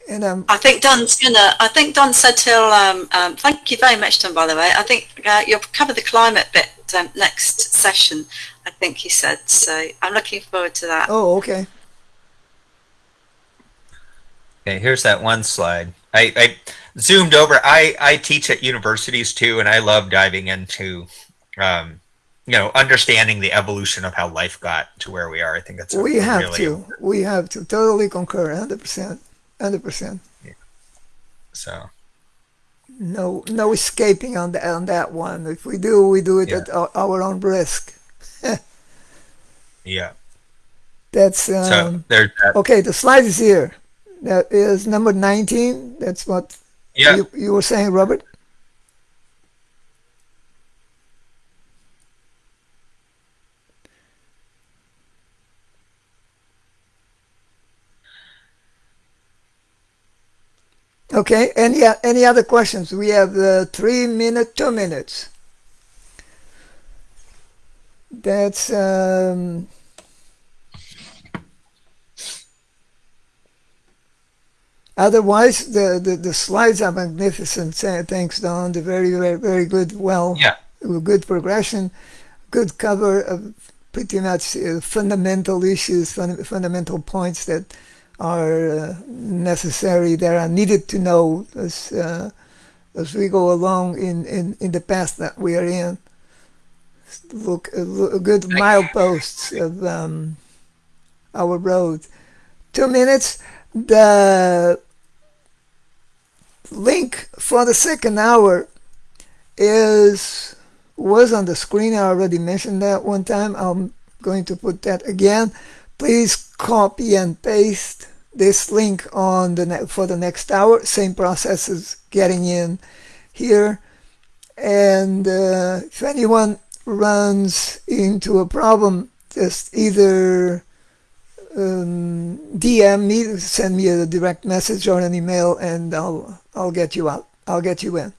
And um,
I think Don's gonna. I think Don said he'll. Um, um, thank you very much, Don. By the way, I think uh, you'll cover the climate bit um, next session. I think he said. So I'm looking forward to that.
oh, okay.
Okay, here's that one slide. I, I zoomed over. I, I teach at universities too, and I love diving into, um, you know, understanding the evolution of how life got to where we are. I think that's a
We have
really
to. We have to. Totally concur. Hundred percent. Hundred percent.
so.
No, no escaping on that on that one. If we do, we do it
Yeah.
at our, our own risk. <laughs>
Yeah.
That's
So
um,
there's that.
okay. The slide is here. That is number nineteen. That's what
Yeah.
you, you were saying, Robert. Okay. Any any other questions? We have uh, three minute, two minutes. That's um, otherwise the, the the slides are magnificent. Thanks, Don. The very very very good. Well,
Yeah.
good progression, good cover of pretty much uh, fundamental issues, fun- fundamental points that are uh, necessary, that are needed to know as uh, as we go along in, in, in the path that we are in. Look uh, good mileposts of um, our road. Two minutes. The link for the second hour is was on the screen. I already mentioned that one time. I'm going to put that again. Please copy and paste this link on the for the next hour. Same process as getting in here. And uh, if anyone runs into a problem, just either um, DM me, send me a direct message or an email, and I'll I'll get you out. I'll get you in.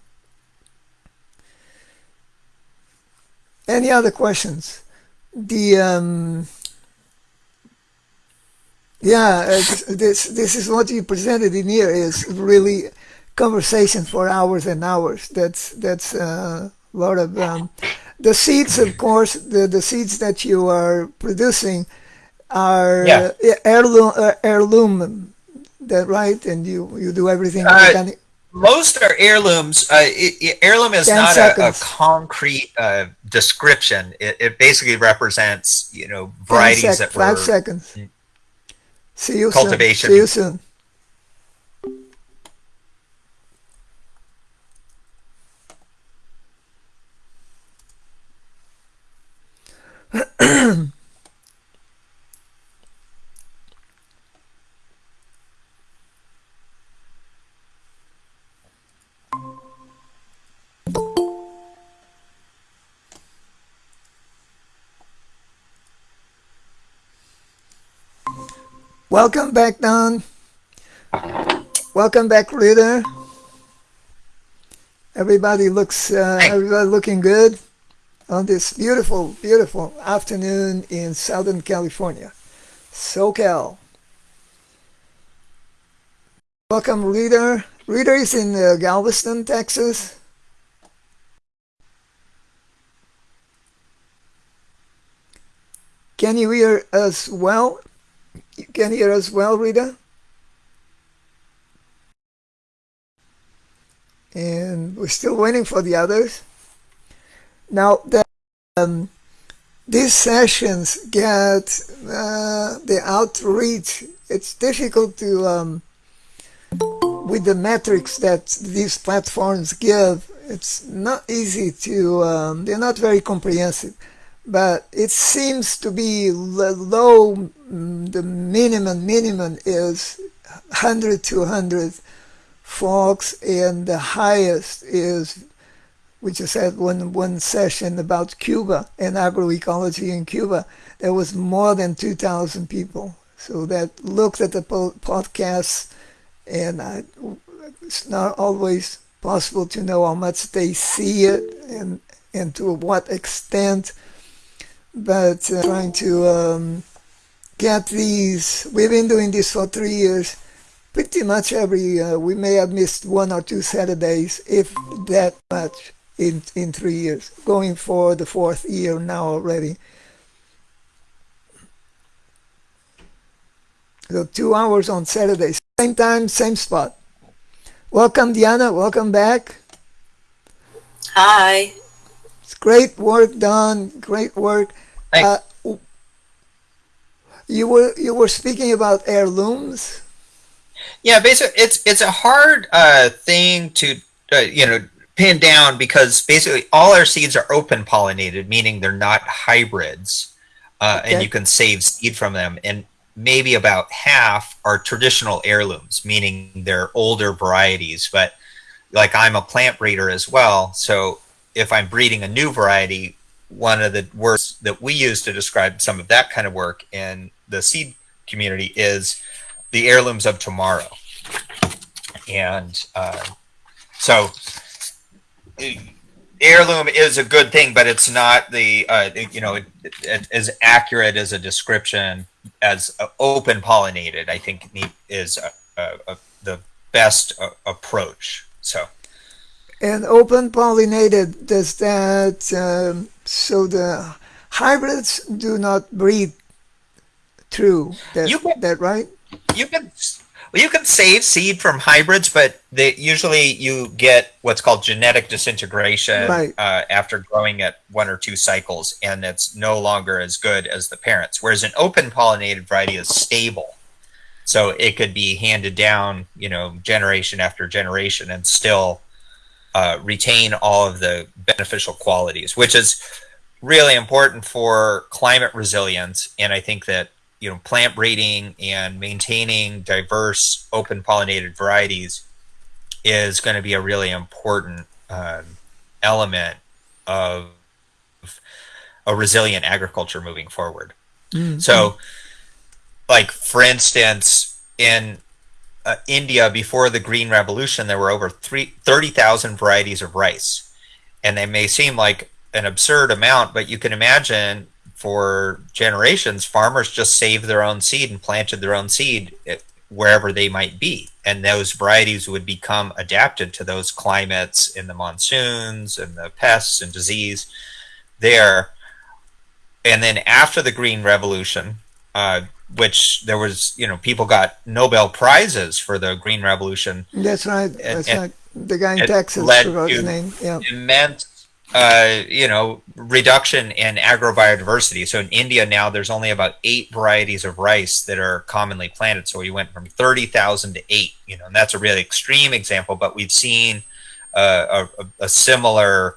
Any other questions? The um, yeah, this this is what you presented in here is really conversation for hours and hours. That's that's uh, a lot of um, the seeds, of <laughs> course. The the seeds that you are producing are
Yeah.
uh, heirloom, uh, heirloom. That right? And you you do everything
Uh. Most are heirlooms. Uh, it, it- heirloom is not a, a concrete uh, description. It, it basically represents, you know, varieties
sec-
that
five
were
seconds. See you
Cultivation.
soon. See you soon. Welcome back, Don. Welcome back, Rita. Everybody looks, uh, everybody looking good on this beautiful, beautiful afternoon in Southern California, SoCal. Welcome, Rita. Rita is in uh, Galveston, Texas. Can you hear us well? You can hear us well, Rita? And we're still waiting for the others. Now, the, um, these sessions get uh, the outreach. It's difficult to, um, with the metrics that these platforms give, it's not easy to, um, they're not very comprehensive but it seems to be low. The minimum minimum is 100 to 100 folks, and the highest is, we just had one one session about Cuba and agroecology in Cuba. There was more than 2,000 people. So that looked at the po- podcasts, and I, it's not always possible to know how much they see it and and to what extent but uh, trying to um, get these. We've been doing this for three years. Pretty much every uh, we may have missed one or two Saturdays, if that much, in in three years. Going for the fourth year now already. So two hours on Saturdays, same time, same spot. Welcome, Diana. Welcome back.
Hi.
It's great work done. Great work.
Thanks.
Uh, you were you were speaking about heirlooms.
Yeah, basically, it's it's a hard uh, thing to uh, you know pin down because basically all our seeds are open pollinated, meaning they're not hybrids, uh,
Okay.
and you can save seed from them. And maybe about half are traditional heirlooms, meaning they're older varieties. But like I'm a plant breeder as well, so if I'm breeding a new variety, one of the words that we use to describe some of that kind of work in the seed community is the heirlooms of tomorrow. And uh, so, heirloom is a good thing, but it's not the uh, you know it, it, as accurate as a description as open pollinated. I think is uh uh uh the best approach. So.
And open pollinated, does that, um, so the hybrids do not breed through, that,
You can-
that right?
you can Well, you can save seed from hybrids, but they, usually you get what's called genetic disintegration
Right.
uh, after growing it one or two cycles, and it's no longer as good as the parents. Whereas an open pollinated variety is stable, so it could be handed down, you know, generation after generation, and still uh, retain all of the beneficial qualities, which is really important for climate resilience. And I think that you know plant breeding and maintaining diverse open pollinated varieties is going to be a really important um, element of a resilient agriculture moving forward.
Mm.
So, like for instance, in uh, India before the Green Revolution, there were over three, 30,000 varieties of rice. And they may seem like an absurd amount, but you can imagine for generations, farmers just saved their own seed and planted their own seed eh, wherever they might be. And those varieties would become adapted to those climates in the monsoons and the pests and disease there. And then after the Green Revolution, uh, which there was, you know, people got Nobel prizes for the Green Revolution,
That's right. That's
and-
right. The guy in Texas forgot his name. Yeah.
immense, uh, you know, reduction in agrobiodiversity. So in India now, there's only about eight varieties of rice that are commonly planted. So we went from 30,000 to eight, you know, and that's a really extreme example, but we've seen uh, a, a- a similar,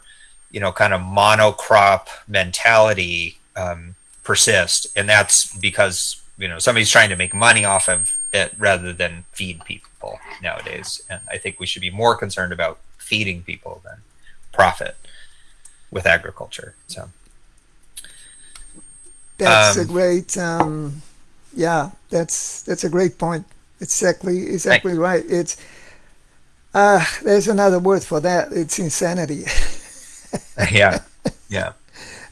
you know, kind of monocrop mentality um, persist. And that's because, you know, somebody's trying to make money off of it rather than feed people nowadays. And I think we should be more concerned about feeding people than profit with agriculture. So
That's a
Um,
great, um, yeah, that's that's a great point. Exactly, exactly right. It's uh, there's another word for that. It's insanity, <laughs> <laughs>
yeah, yeah.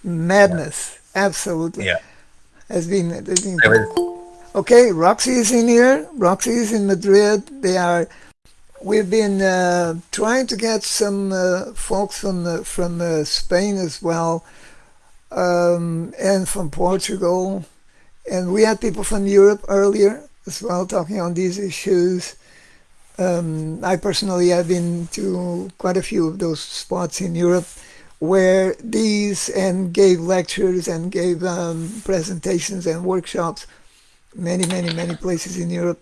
madness. Absolutely,
Yeah.
Has been, has been. Okay, Roxy is in here. Roxy is in Madrid. They are. We've been uh, trying to get some uh, folks from uh, from uh, Spain as well, um, and from Portugal, and we had people from Europe earlier as well talking on these issues. Um, I personally have been to quite a few of those spots in Europe where these and gave lectures and gave um, presentations and workshops many, many, many places in Europe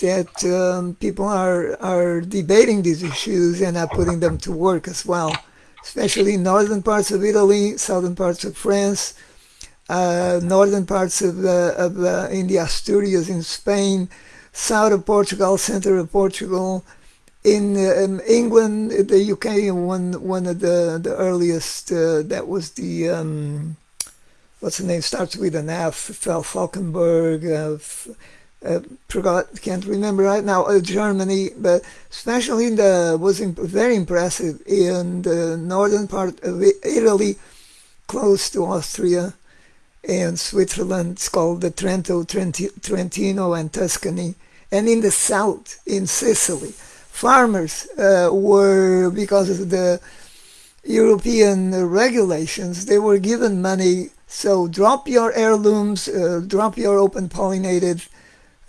that um, people are are debating these issues and are putting them to work as well, especially northern parts of Italy, southern parts of France, uh, northern parts of, uh, of uh, in the Asturias in Spain, south of Portugal, center of Portugal. In, in England, the UK, one one of the the earliest uh, that was the um, what's the name starts with an F. Fal Falkenberg. Uh, uh, forgot, can't remember right now. Uh, Germany, but especially in the was imp- very impressive in the northern part of Italy, close to Austria and Switzerland. It's called the Trento, Trenti- Trentino, and Tuscany. And in the south, in Sicily, farmers uh, were because of the European regulations, they were given money. So drop your heirlooms, uh, drop your open pollinated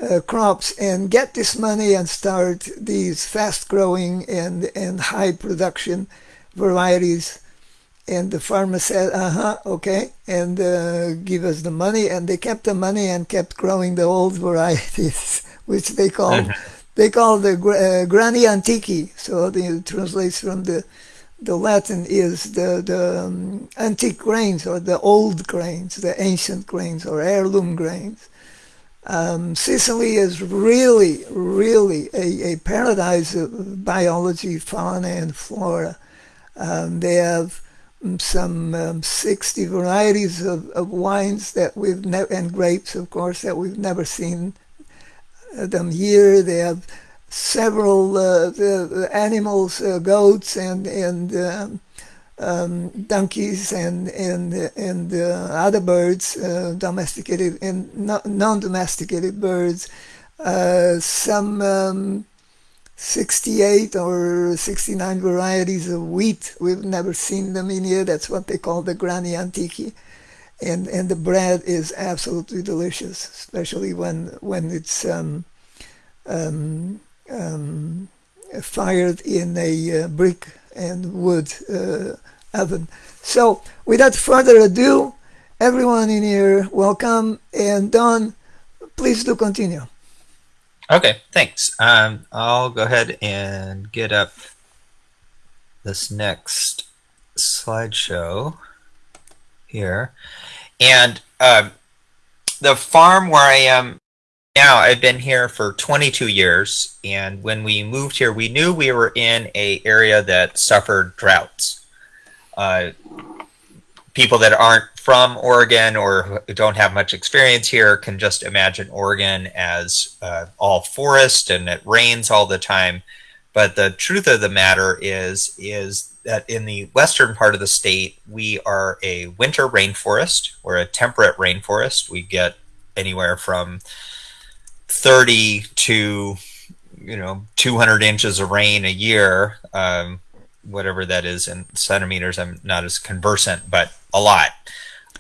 uh, crops, and get this money and start these fast growing and, and high production varieties. And the farmer said, uh huh, okay, and uh, give us the money. And they kept the money and kept growing the old varieties, <laughs> which they called. <laughs> They call the uh, grani antiqui, so the translates from the the Latin is the, the um, antique grains or the old grains, the ancient grains or heirloom grains. Um, Sicily is really, really a, a paradise of biology, fauna, and flora. Um, they have mm, some um, 60 varieties of, of wines that we've and grapes, of course, that we've never seen them here. They have several uh, animals, uh, goats and and um, um, donkeys and and and uh, other birds, domesticated and non-domesticated birds. Some um, 68 or 69 varieties of wheat. We've never seen them in here. That's what they call the Grani Antiqui. And, and the bread is absolutely delicious, especially when when it's um, um, um, fired in a uh, brick and wood uh, oven. So, without further ado, everyone in here, welcome. And Don, please do continue.
Okay, thanks. Um, I'll go ahead and get up this next slideshow here. And um, the farm where I am now, I've been here for 22 years. And when we moved here, we knew we were in a area that suffered droughts. Uh, people that aren't from Oregon or don't have much experience here can just imagine Oregon as uh, all forest and it rains all the time. But the truth of the matter is, is that in the western part of the state, we are a winter rainforest. We're a temperate rainforest. We get anywhere from 30 to, you know, 200 inches of rain a year. Um, whatever that is in centimeters. I'm not as conversant, but a lot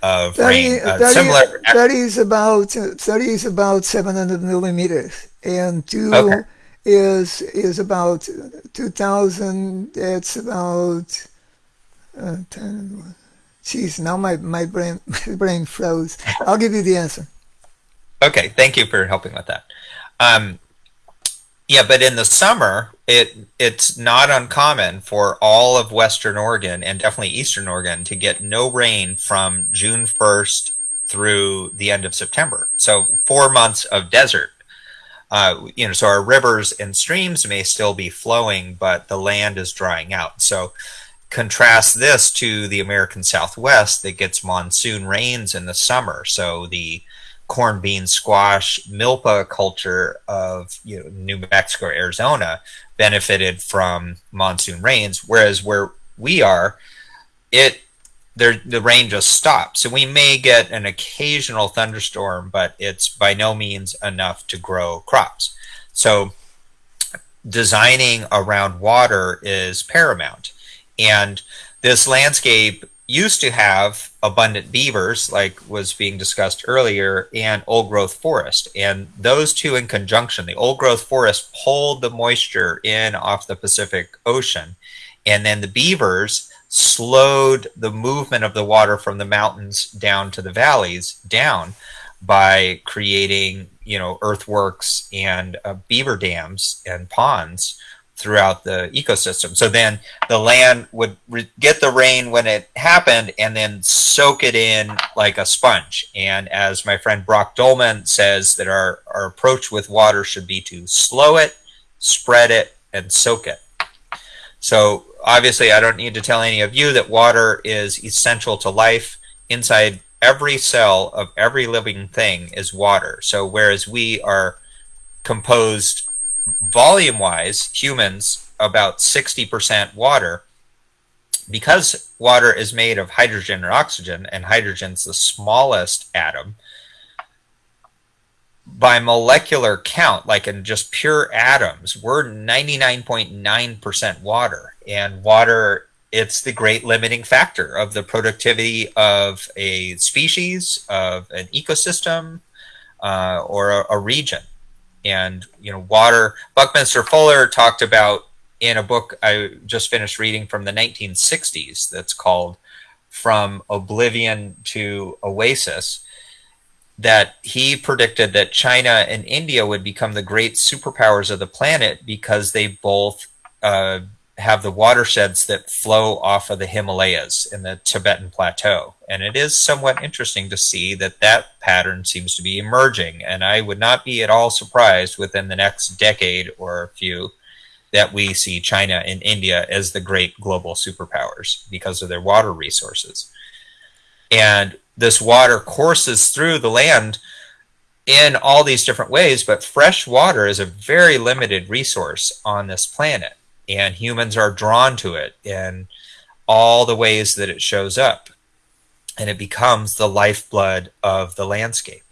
of
30,
rain. Uh,
30
similar.
30 is about 30 is about 700 millimeters, and two
Okay.
Is is about 2,000. It's about uh, 10. Geez, now my, my brain <laughs> my brain froze. I'll give you the answer.
Okay, thank you for helping with that. Um, yeah, but in the summer, it it's not uncommon for all of Western Oregon and definitely Eastern Oregon to get no rain from June 1st through the end of September. So four months of desert. Uh, you know, so our rivers and streams may still be flowing, but the land is drying out. So contrast this to the American Southwest that gets monsoon rains in the summer. So the corn, bean, squash, milpa culture of you know New Mexico, Arizona benefited from monsoon rains, whereas where we are, it there the rain just stops. So we may get an occasional thunderstorm, but it's by no means enough to grow crops. So designing around water is paramount. And this landscape used to have abundant beavers, like was being discussed earlier, and old growth forest. And those two in conjunction, the old growth forest pulled the moisture in off the Pacific Ocean. And then the beavers slowed the movement of the water from the mountains down to the valleys down by creating, you know, earthworks and uh, beaver dams and ponds throughout the ecosystem. So then the land would get the rain when it happened and then soak it in like a sponge. And as my friend Brock Dolman says, that our, our approach with water should be to slow it, spread it, and soak it. So obviously, I don't need to tell any of you that water is essential to life. Inside every cell of every living thing is water. So whereas we are composed volume wise, humans about 60% water. Because water is made of hydrogen and oxygen, and hydrogen's the smallest atom, by molecular count, like in just pure atoms, we're 99.9% water. And water, it's the great limiting factor of the productivity of a species, of an ecosystem, uh, or a, a region. And you know water buckminster fuller talked about in a book i just finished reading from the 1960s that's called from oblivion to oasis that he predicted that china and india would become the great superpowers of the planet because they both uh, have the watersheds that flow off of the Himalayas in the Tibetan plateau. And it is somewhat interesting to see that that pattern seems to be emerging. And I would not be at all surprised within the next decade or a few that we see China and India as the great global superpowers because of their water resources. And this water courses through the land in all these different ways, but fresh water is a very limited resource on this planet and humans are drawn to it in all the ways that it shows up and it becomes the lifeblood of the landscape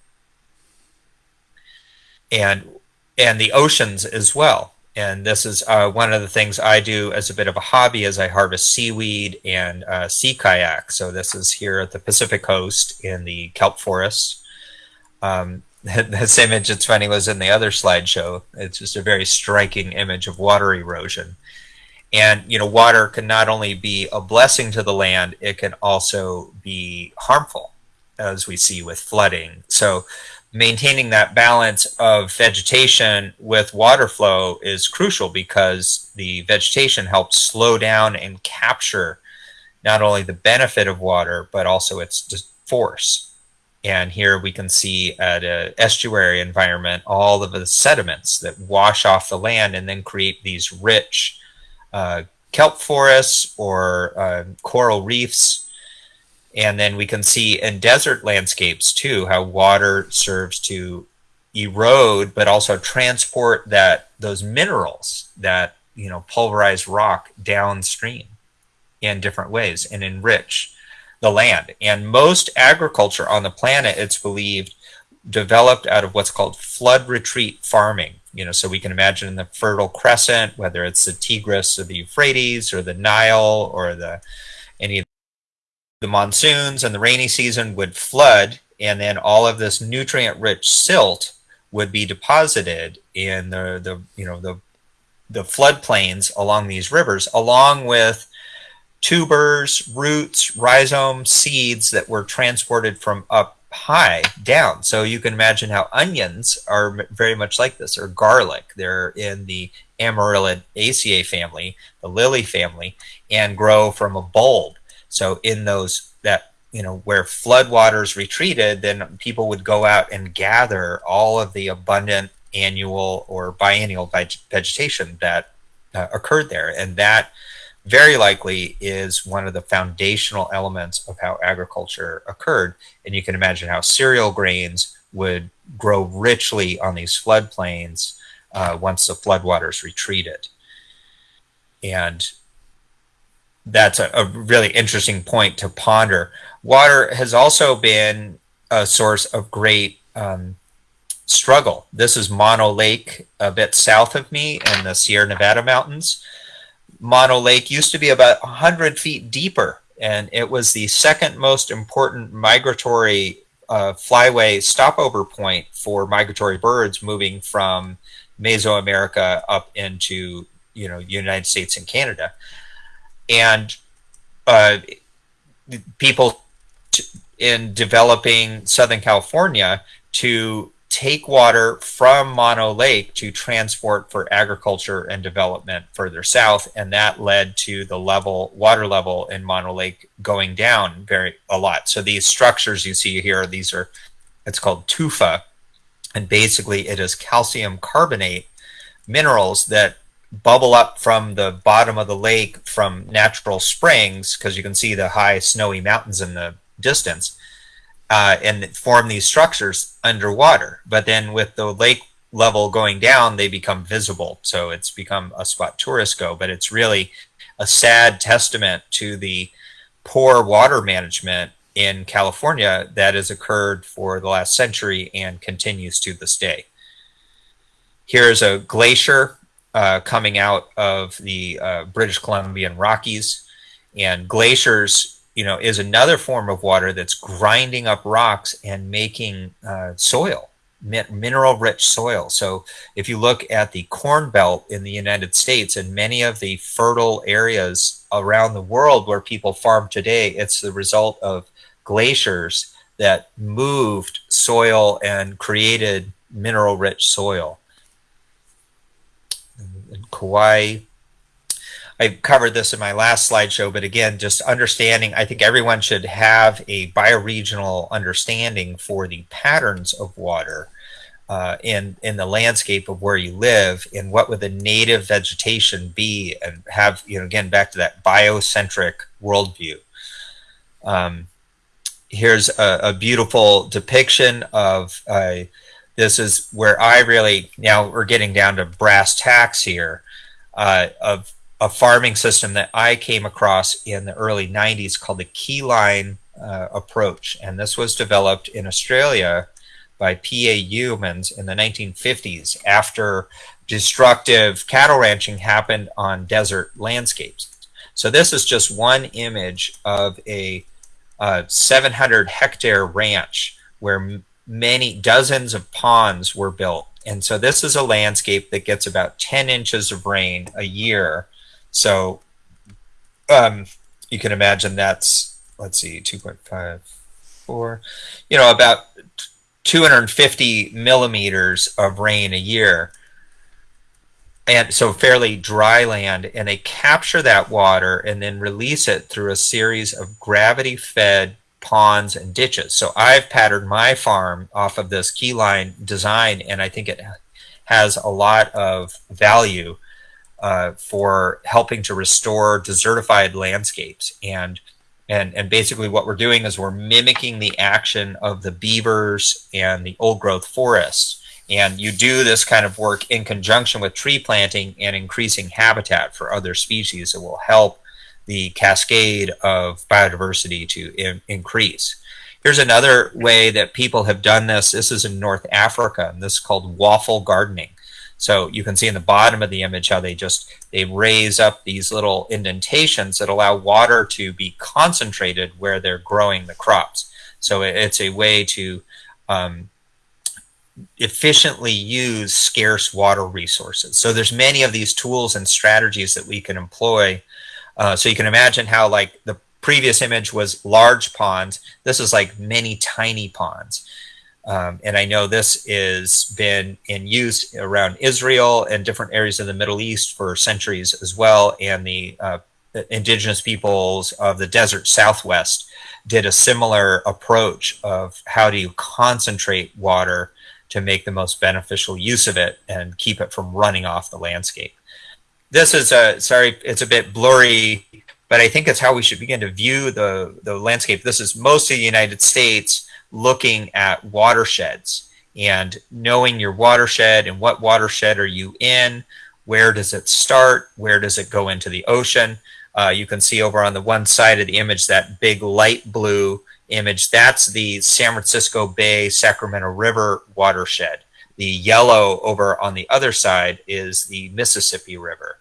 and and the oceans as well and this is uh, one of the things I do as a bit of a hobby as I harvest seaweed and uh, sea kayak. So this is here at the Pacific coast in the kelp forests. Um, <laughs> this image, it's funny, was in the other slideshow. It's just a very striking image of water erosion. And, you know, water can not only be a blessing to the land, it can also be harmful, as we see with flooding. So maintaining that balance of vegetation with water flow is crucial because the vegetation helps slow down and capture not only the benefit of water, but also its force. And here we can see at an estuary environment all of the sediments that wash off the land and then create these rich uh, kelp forests or uh, coral reefs. And then we can see in desert landscapes too how water serves to erode, but also transport that those minerals that you know pulverized rock downstream in different ways and enrich the land. And most agriculture on the planet, it's believed, developed out of what's called flood retreat farming. You know, so we can imagine the Fertile Crescent, whether it's the Tigris or the Euphrates or the Nile or the any of the monsoons and the rainy season would flood, and then all of this nutrient-rich silt would be deposited in the the you know the the floodplains along these rivers, along with tubers, roots, rhizomes, seeds that were transported from up high down. So you can imagine how onions are very much like this, or garlic. They're in the Amaryllidaceae family, the lily family, and grow from a bulb. So in those that you know where floodwaters retreated, then people would go out and gather all of the abundant annual or biennial vegetation that uh, occurred there, and that very likely is one of the foundational elements of how agriculture occurred. And you can imagine how cereal grains would grow richly on these floodplains uh, once the floodwaters retreated. And that's a, a, really interesting point to ponder. Water has also been a source of great um, struggle. This is Mono Lake, a bit south of me in the Sierra Nevada mountains. Mono Lake used to be about 100 feet deeper, and it was the second most important migratory uh, flyway stopover point for migratory birds moving from Mesoamerica up into you know United States and Canada, and uh, people in developing Southern California to take water from Mono Lake to transport for agriculture and development further south, and that led to the level water level in Mono Lake going down very a lot. So these structures you see here, these are it's called tufa, and basically it is calcium carbonate minerals that bubble up from the bottom of the lake from natural springs because you can see the high snowy mountains in the distance uh, and form these structures underwater. But then with the lake level going down, they become visible. So it's become a spot tourists go, but it's really a sad testament to the poor water management in California that has occurred for the last century and continues to this day. Here's a glacier uh, coming out of the uh, British Columbian Rockies, and glaciers you know, is another form of water that's grinding up rocks and making uh, soil, mineral rich soil. So if you look at the corn belt in the United States and many of the fertile areas around the world where people farm today, it's the result of glaciers that moved soil and created mineral rich soil. In Kauai, I covered this in my last slideshow, but again, just understanding, I think everyone should have a bioregional understanding for the patterns of water uh, in, in the landscape of where you live and what would the native vegetation be and have, you know, again, back to that biocentric worldview. Um, here's a, a, beautiful depiction of, uh, this is where I really, now we're getting down to brass tacks here, uh, of a farming system that I came across in the early 90s called the keyline uh, approach. And this was developed in Australia by P.A. Yeomans in the 1950s after destructive cattle ranching happened on desert landscapes. So this is just one image of a uh, 700 hectare ranch where many dozens of ponds were built. And so this is a landscape that gets about 10 inches of rain a year. So um, you can imagine that's, let's see, 2.54, you know, about 250 millimeters of rain a year. And so fairly dry land, and they capture that water and then release it through a series of gravity fed ponds and ditches. So I've patterned my farm off of this keyline design, and I think it has a lot of value uh, for helping to restore desertified landscapes. And and and basically what we're doing is we're mimicking the action of the beavers and the old growth forests. And you do this kind of work in conjunction with tree planting and increasing habitat for other species that will help the cascade of biodiversity to in, increase. Here's another way that people have done this. This is in North Africa, and this is called waffle gardening. So you can see in the bottom of the image how they just they raise up these little indentations that allow water to be concentrated where they're growing the crops. So it's a way to um, efficiently use scarce water resources. So there's many of these tools and strategies that we can employ uh, so you can imagine how like the previous image was large ponds. This is like many tiny ponds. Um, and I know this has been in use around Israel and different areas of the Middle East for centuries as well. And the uh, indigenous peoples of the desert Southwest did a similar approach of how do you concentrate water to make the most beneficial use of it and keep it from running off the landscape this is a sorry, it's a bit blurry, but I think it's how we should begin to view the the landscape. This is most of the United States looking at watersheds and knowing your watershed and what watershed are you in, where does it start, where does it go into the ocean. Uh, you can see over on the one side of the image that big light blue image. That's the San Francisco Bay Sacramento River watershed. The yellow over on the other side is the Mississippi River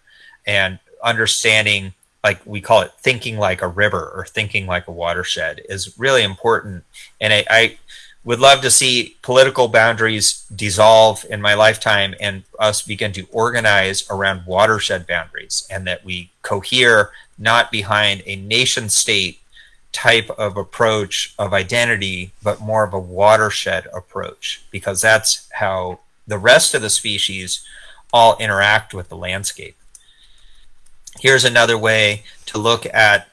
and understanding like we call it thinking like a river or thinking like a watershed is really important. And I, I, would love to see political boundaries dissolve in my lifetime and us begin to organize around watershed boundaries and that we cohere not behind a nation state type of approach of identity but more of a watershed approach because that's how the rest of the species all interact with the landscape here's another way to look at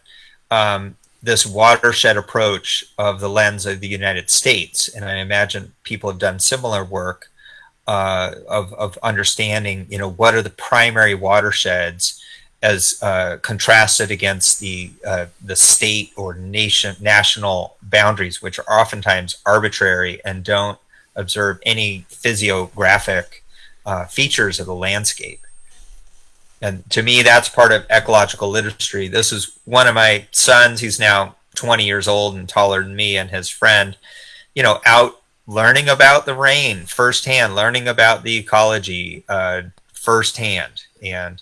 um, this watershed approach of the lens of the United States. And I imagine people have done similar work uh, of, of understanding, you know, what are the primary watersheds as uh, contrasted against the uh, the state or nation national boundaries, which are oftentimes arbitrary and don't observe any physiographic uh, features of the landscape and to me that's part of ecological literacy. This is one of my sons. He's now 20 years old and taller than me and his friend. You know out learning about the rain firsthand learning about the ecology uh, firsthand. And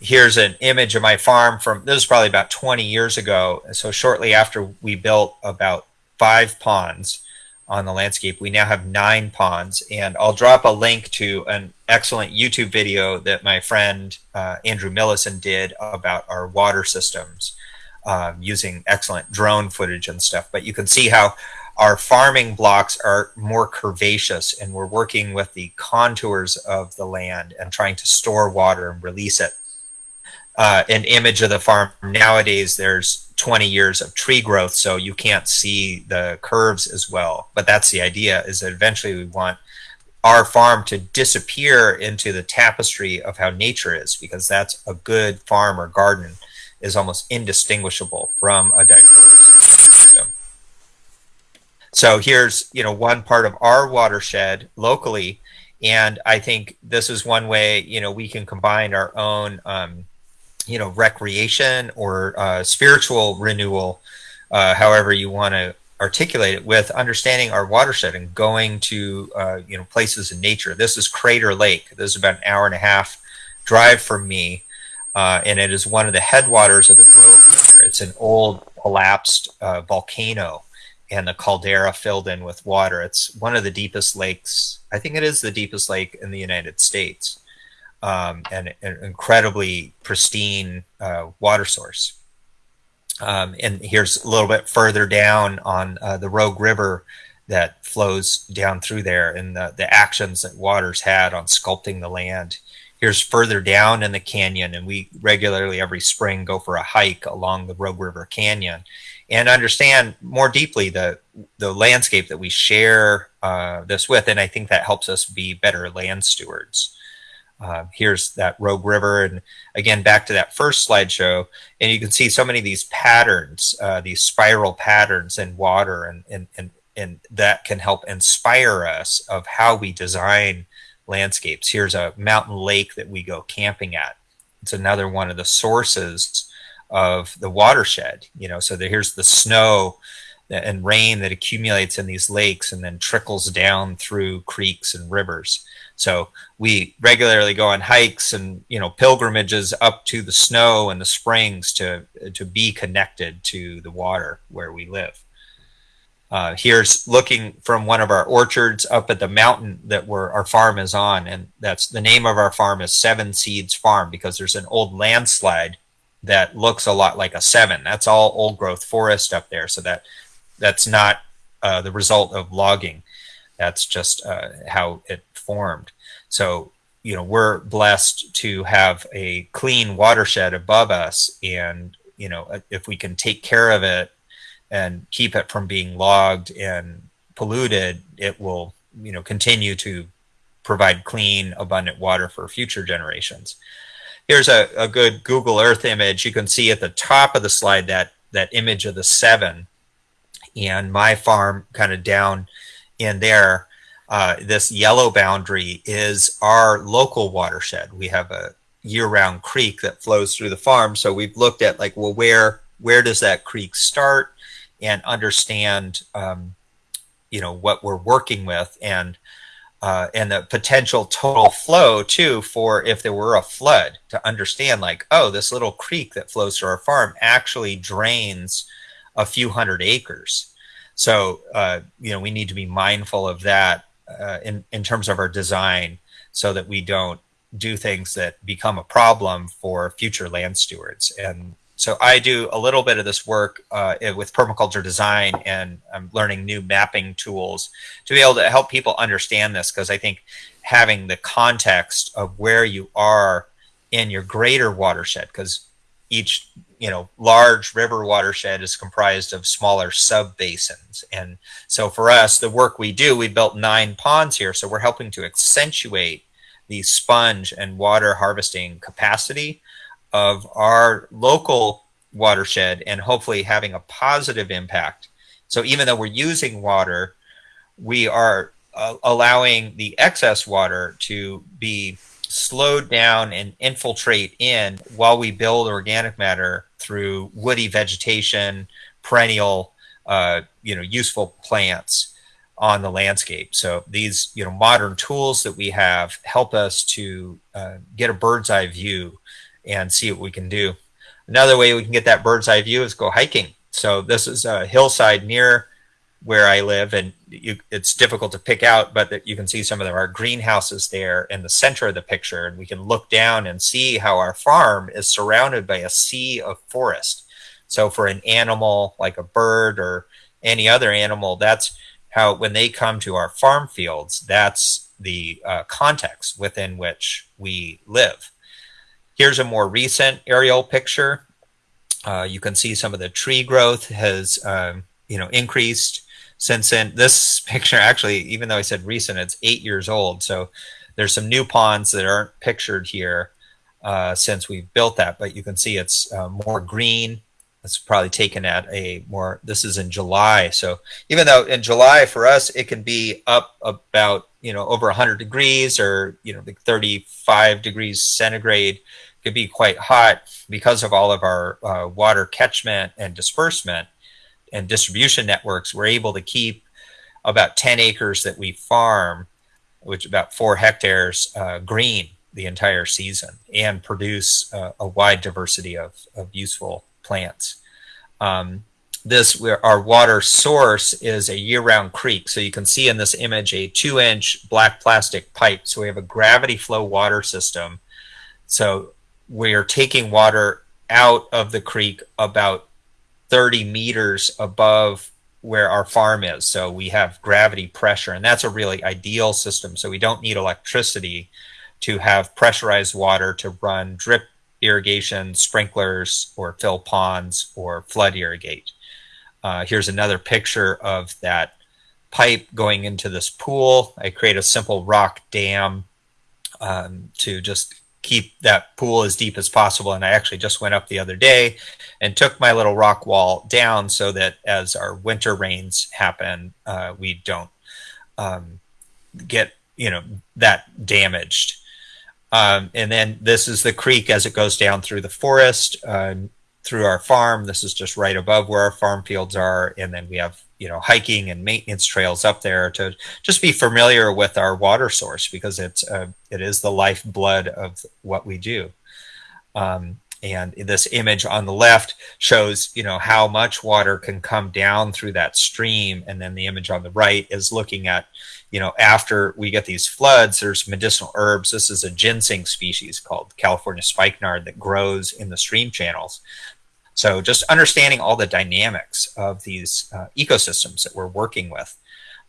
here's an image of my farm from this is probably about 20 years ago. So shortly after we built about five ponds on the landscape. We now have nine ponds, and I'll drop a link to an excellent YouTube video that my friend uh, Andrew Millison did about our water systems um, using excellent drone footage and stuff. But you can see how our farming blocks are more curvaceous, and we're working with the contours of the land and trying to store water and release it. Uh, an image of the farm nowadays, there's 20 years of tree growth so you can't see the curves as well. But that's the idea is that eventually we want our farm to disappear into the tapestry of how nature is because that's a good farm or garden is almost indistinguishable from a diverse system. So here's you know one part of our watershed locally and i think this is one way you know we can combine our own um, you know recreation or uh, spiritual renewal uh, however you want to articulate it with understanding our watershed and going to uh, you know places in nature this is crater lake this is about an hour and a half drive from me uh, and it is one of the headwaters of the rogue river it's an old collapsed uh, volcano and the caldera filled in with water. It's one of the deepest lakes. I think it is the deepest lake in the United States, um, and an incredibly pristine uh, water source. Um, and here's a little bit further down on uh, the Rogue River that flows down through there and the, the actions that waters had on sculpting the land. Here's further down in the canyon, and we regularly every spring go for a hike along the Rogue River Canyon and understand more deeply the the landscape that we share uh, this with. And I think that helps us be better land stewards. Uh, here's that Rogue River, and again back to that first slideshow, and you can see so many of these patterns, uh, these spiral patterns in water, and and and and that can help inspire us of how we design landscapes. Here's a mountain lake that we go camping at. It's another one of the sources of the watershed. You know, so here's the snow and rain that accumulates in these lakes and then trickles down through creeks and rivers. So we regularly go on hikes and you know pilgrimages up to the snow and the springs to to be connected to the water where we live. Uh, here's looking from one of our orchards up at the mountain that we're, our farm is on, and that's the name of our farm is Seven Seeds Farm because there's an old landslide that looks a lot like a seven. That's all old growth forest up there, so that that's not uh, the result of logging. That's just uh, how it formed. So you know we're blessed to have a clean watershed above us, and you know uh, if we can take care of it and keep it from being logged and polluted, it will, you know, continue to provide clean, abundant water for future generations. Here's a, a good Google Earth image. You can see at the top of the slide that that image of the seven and my farm kind of down in there. Uh, this yellow boundary is our local watershed. We have a year-round creek that flows through the farm. So we've looked at like, well, where where does that creek start? and understand um, you know what we're working with and uh, and the potential total flow too for if there were a flood to understand like oh this little creek that flows through our farm actually drains a few hundred acres so uh, you know we need to be mindful of that uh, in in terms of our design so that we don't do things that become a problem for future land stewards and so I do a little bit of this work uh, with permaculture design, and I'm learning new mapping tools to be able to help people understand this. Because I think having the context of where you are in your greater watershed, because each you know large river watershed is comprised of smaller sub basins, and so for us, the work we do, we built nine ponds here, so we're helping to accentuate the sponge and water harvesting capacity of our local watershed and hopefully having a positive impact. So even though we're using water, we are uh, allowing the excess water to be slowed down and infiltrate in while we build organic matter through woody vegetation, perennial, uh, you know, useful plants on the landscape. So these, you know, modern tools that we have help us to uh, get a bird's eye view and see what we can do. Another way we can get that bird's eye view is go hiking. So this is a hillside near where I live, and you, it's difficult to pick out, but you can see some of our greenhouses there in the center of the picture, and we can look down and see how our farm is surrounded by a sea of forest. So for an animal like a bird or any other animal, that's how when they come to our farm fields, that's the uh, context within which we live. Here's a more recent aerial picture. Uh, you can see some of the tree growth has, um, you know, increased since then. This <laughs> picture actually, even though I said recent, it's eight years old. So there's some new ponds that aren't pictured here uh, since we've built that, but you can see it's uh, more green. It's probably taken at a more, this is in July. So even though in July for us, it can be up about, you know, over 100 degrees or, you know, like 35 degrees centigrade could be quite hot because of all of our uh, water catchment and disbursement and distribution networks. We're able to keep about 10 acres that we farm, which about four hectares, uh, green the entire season and produce uh, a wide diversity of, of useful plants. Um, this our water source is a year-round creek. So you can see in this image a two-inch black plastic pipe. So we have a gravity flow water system. So we are taking water out of the creek about 30 meters above where our farm is. So we have gravity pressure, and that's a really ideal system. So we don't need electricity to have pressurized water to run drip irrigation, sprinklers, or fill ponds or flood irrigate. Uh, here's another picture of that pipe going into this pool. I create a simple rock dam um, to just keep that pool as deep as possible. And I actually just went up the other day and took my little rock wall down so that as our winter rains happen, uh, we don't um, get you know that damaged. Um, and then this is the creek as it goes down through the forest, uh, through our farm. This is just right above where our farm fields are. And then we have, you know, hiking and maintenance trails up there to just be familiar with our water source because it's, uh, it is the lifeblood of what we do. Um, and this image on the left shows, you know, how much water can come down through that stream. And then the image on the right is looking at, you know, after we get these floods, there's medicinal herbs. This is a ginseng species called California spikenard that grows in the stream channels. So just understanding all the dynamics of these uh, ecosystems that we're working with.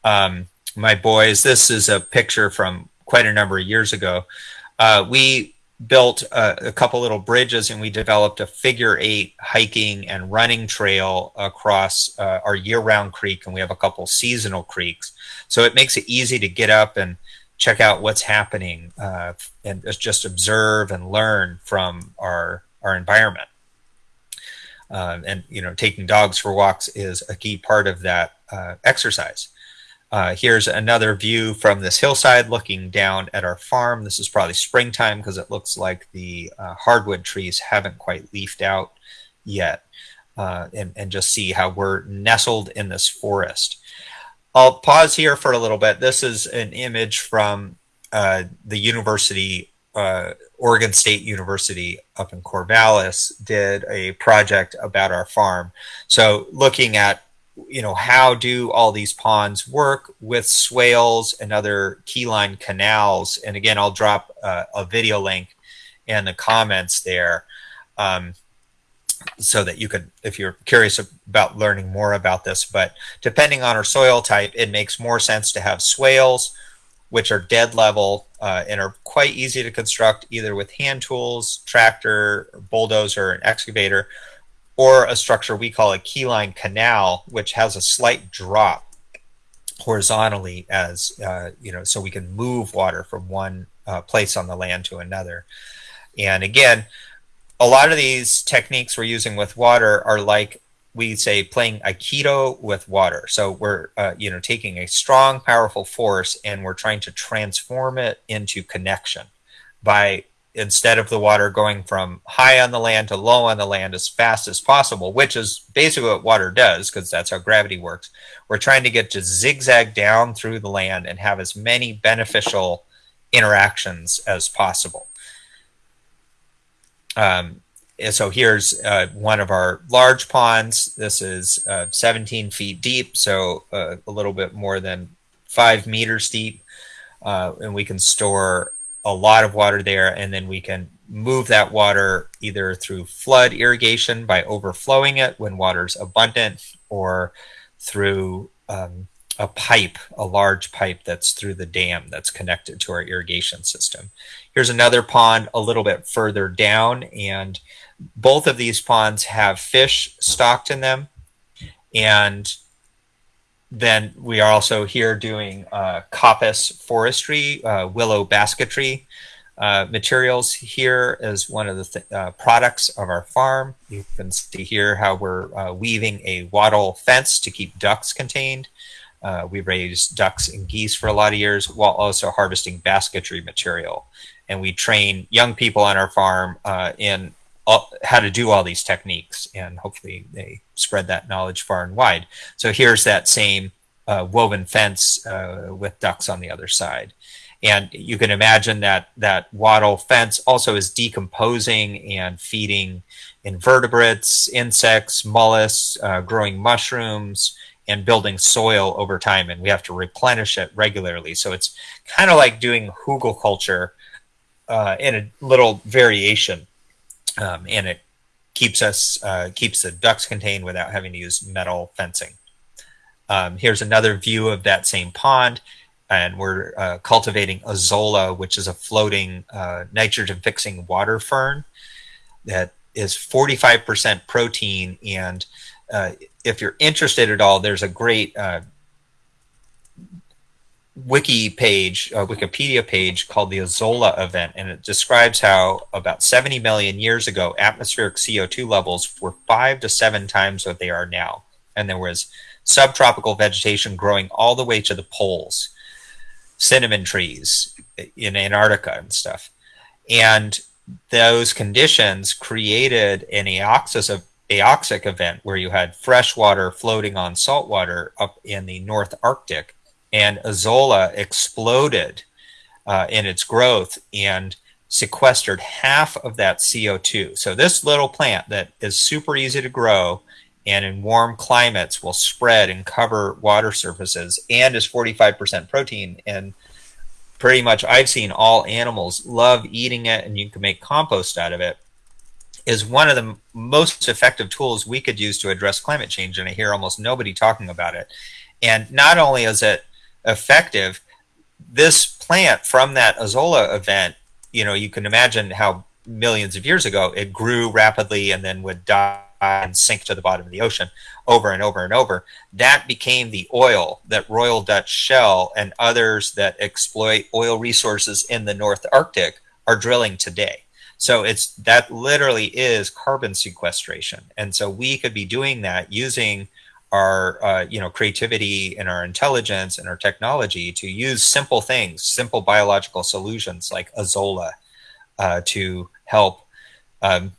Um, my boys, this is a picture from quite a number of years ago. Uh, we built a, a, couple little bridges and we developed a figure eight hiking and running trail across uh, our year-round creek and we have a couple seasonal creeks so it makes it easy to get up and check out what's happening uh, and just observe and learn from our our environment um, and you know taking dogs for walks is a key part of that uh, exercise uh, here's another view from this hillside looking down at our farm. This is probably springtime because it looks like the uh, hardwood trees haven't quite leafed out yet. Uh, and, and just see how we're nestled in this forest. I'll pause here for a little bit. This is an image from uh, the university, uh, Oregon State University up in Corvallis did a project about our farm. So looking at you know, how do all these ponds work with swales and other keyline canals? And again, I'll drop uh, a video link in the comments there um, so that you could, if you're curious about learning more about this. But depending on our soil type, it makes more sense to have swales, which are dead level uh, and are quite easy to construct either with hand tools, tractor, bulldozer, and excavator, or a structure we call a keyline canal, which has a slight drop horizontally as, uh, you know, so we can move water from one uh, place on the land to another. And again, a lot of these techniques we're using with water are like we say playing aikido with water so we're uh, you know taking a strong powerful force and we're trying to transform it into connection by instead of the water going from high on the land to low on the land as fast as possible, which is basically what water does because that's how gravity works. We're trying to get to zigzag down through the land and have as many beneficial interactions as possible. Um, so here's uh, one of our large ponds. This is uh, 17 feet deep, so uh, a little bit more than five meters deep. Uh, and we can store a lot of water there, and then we can move that water either through flood irrigation by overflowing it when water's abundant, or through um, a pipe, a large pipe that's through the dam that's connected to our irrigation system. Here's another pond a little bit further down, and both of these ponds have fish stocked in them. And then we are also here doing uh, coppice forestry, uh, willow basketry uh, materials here as one of the th uh, products of our farm. You can see here how we're uh, weaving a wattle fence to keep ducks contained. Uh, we raised ducks and geese for a lot of years while also harvesting basketry material. And we train young people on our farm in all, how to do all these techniques and hopefully they spread that knowledge far and wide. So here's that same uh, woven fence uh, with ducks on the other side. And you can imagine that that wattle fence also is decomposing and feeding invertebrates, insects, mollusks, uh, growing mushrooms, and building soil over time. And we have to replenish it regularly. So it's kind of like doing hugelkultur uh, in a little variation. Um, and it keeps us uh, keeps the ducks contained without having to use metal fencing. Um, here's another view of that same pond, and we're uh, cultivating azolla, which is a floating uh, nitrogen-fixing water fern that is 45% protein. And uh, if you're interested at all, there's a great uh, wiki page, a Wikipedia page called the Azolla event, and it describes how about 70 million years ago, atmospheric CO2 levels were five to seven times what they are now. And there was subtropical vegetation growing all the way to the poles, cinnamon trees in Antarctica and stuff. And those conditions created an aoxis aoxic event where you had fresh water floating on salt water up in the North Arctic and Azolla exploded uh, in its growth and sequestered half of that CO2. So this little plant that is super easy to grow and in warm climates will spread and cover water surfaces and is 45% protein and pretty much I've seen all animals love eating it and you can make compost out of it is one of the most effective tools we could use to address climate change and I hear almost nobody talking about it. And not only is it effective. This plant from that Azolla event, you know, you can imagine how millions of years ago it grew rapidly and then would die and sink to the bottom of the ocean over and over and over. That became the oil that Royal Dutch Shell and others that exploit oil resources in the North Arctic are drilling today. So it's that literally is carbon sequestration. And so we could be doing that using our uh, you know creativity and our intelligence and our technology to use simple things, simple biological solutions like Azolla uh, to help um,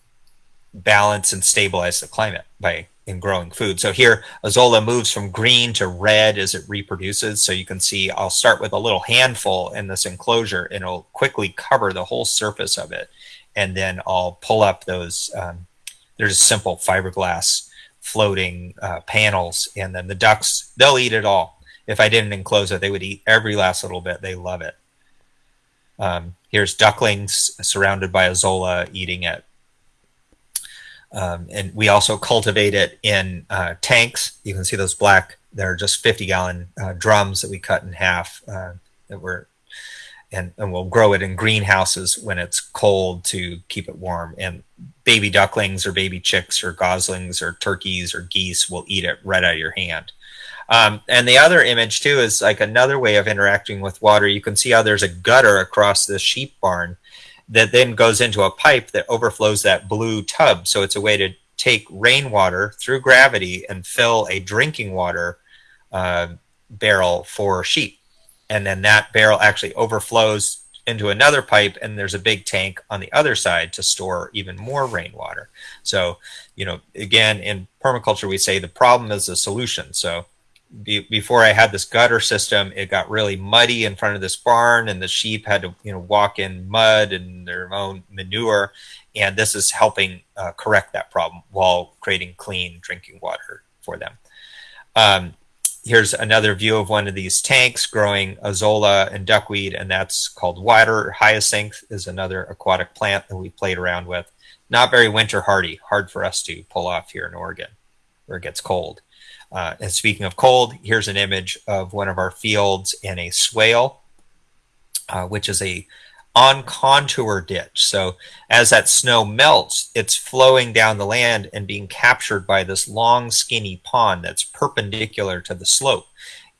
balance and stabilize the climate by in growing food. So here, Azolla moves from green to red as it reproduces. So you can see I'll start with a little handful in this enclosure and it'll quickly cover the whole surface of it. And then I'll pull up those, um, there's simple fiberglass floating uh, panels, and then the ducks they'll eat it all. If I didn't enclose it, they would eat every last little bit. They love it. Um, here's ducklings surrounded by azolla eating it. Um, and we also cultivate it in uh, tanks. You can see those black, they're just 50 gallon uh, drums that we cut in half uh, that were and, and we'll grow it in greenhouses when it's cold to keep it warm. And baby ducklings or baby chicks or goslings or turkeys or geese will eat it right out of your hand. Um, and the other image too is like another way of interacting with water. You can see how there's a gutter across the sheep barn that then goes into a pipe that overflows that blue tub. So it's a way to take rainwater through gravity and fill a drinking water uh, barrel for sheep and then that barrel actually overflows into another pipe and there's a big tank on the other side to store even more rainwater. So you know again in permaculture we say the problem is the solution. So be, before i had this gutter system it got really muddy in front of this barn and the sheep had to you know walk in mud and their own manure. And this is helping uh, correct that problem while creating clean drinking water for them. Um, here's another view of one of these tanks growing azolla and duckweed, and that's called water hyacinth is another aquatic plant that we played around with. Not very winter hardy, hard for us to pull off here in Oregon where it gets cold. Uh, and speaking of cold, here's an image of one of our fields in a swale, uh, which is a on contour ditch. So as that snow melts, it's flowing down the land and being captured by this long, skinny pond that's perpendicular to the slope.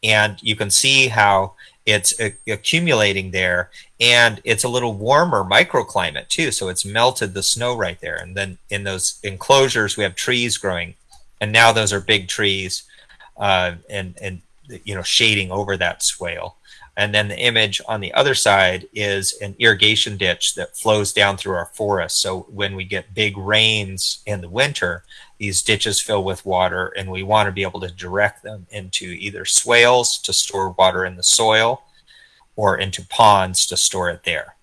And you can see how it's accumulating there and it's a little warmer microclimate too. So it's melted the snow right there. And then in those enclosures, we have trees growing and now those are big trees uh, and, and, you know, shading over that swale. And then the image on the other side is an irrigation ditch that flows down through our forest. So when we get big rains in the winter, these ditches fill with water and we want to be able to direct them into either swales to store water in the soil or into ponds to store it there.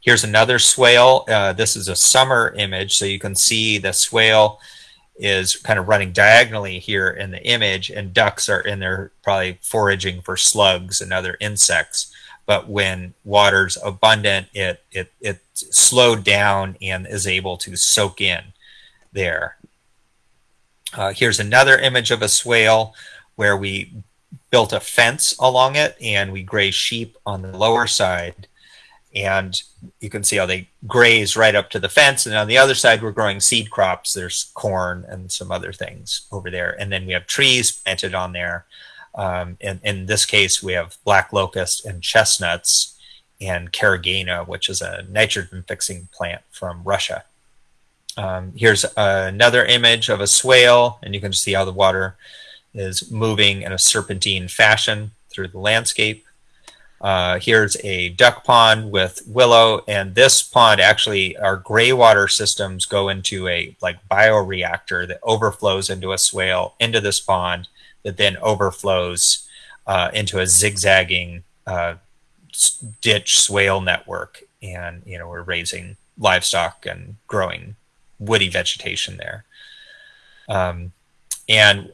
Here's another swale. Uh, this is a summer image, so you can see the swale is kind of running diagonally here in the image, and ducks are in there probably foraging for slugs and other insects. But when water's abundant, it it it slowed down and is able to soak in there. Uh, here's another image of a swale where we built a fence along it and we graze sheep on the lower side and you can see how they graze right up to the fence. And on the other side, we're growing seed crops. There's corn and some other things over there. And then we have trees planted on there. Um, in, in this case, we have black locust and chestnuts and caragana, which is a nitrogen fixing plant from Russia. Um, here's another image of a swale, and you can see how the water is moving in a serpentine fashion through the landscape. Uh, here's a duck pond with willow, and this pond actually, our gray water systems go into a like bioreactor that overflows into a swale into this pond that then overflows uh, into a zigzagging uh, ditch swale network, and you know we're raising livestock and growing woody vegetation there. Um, and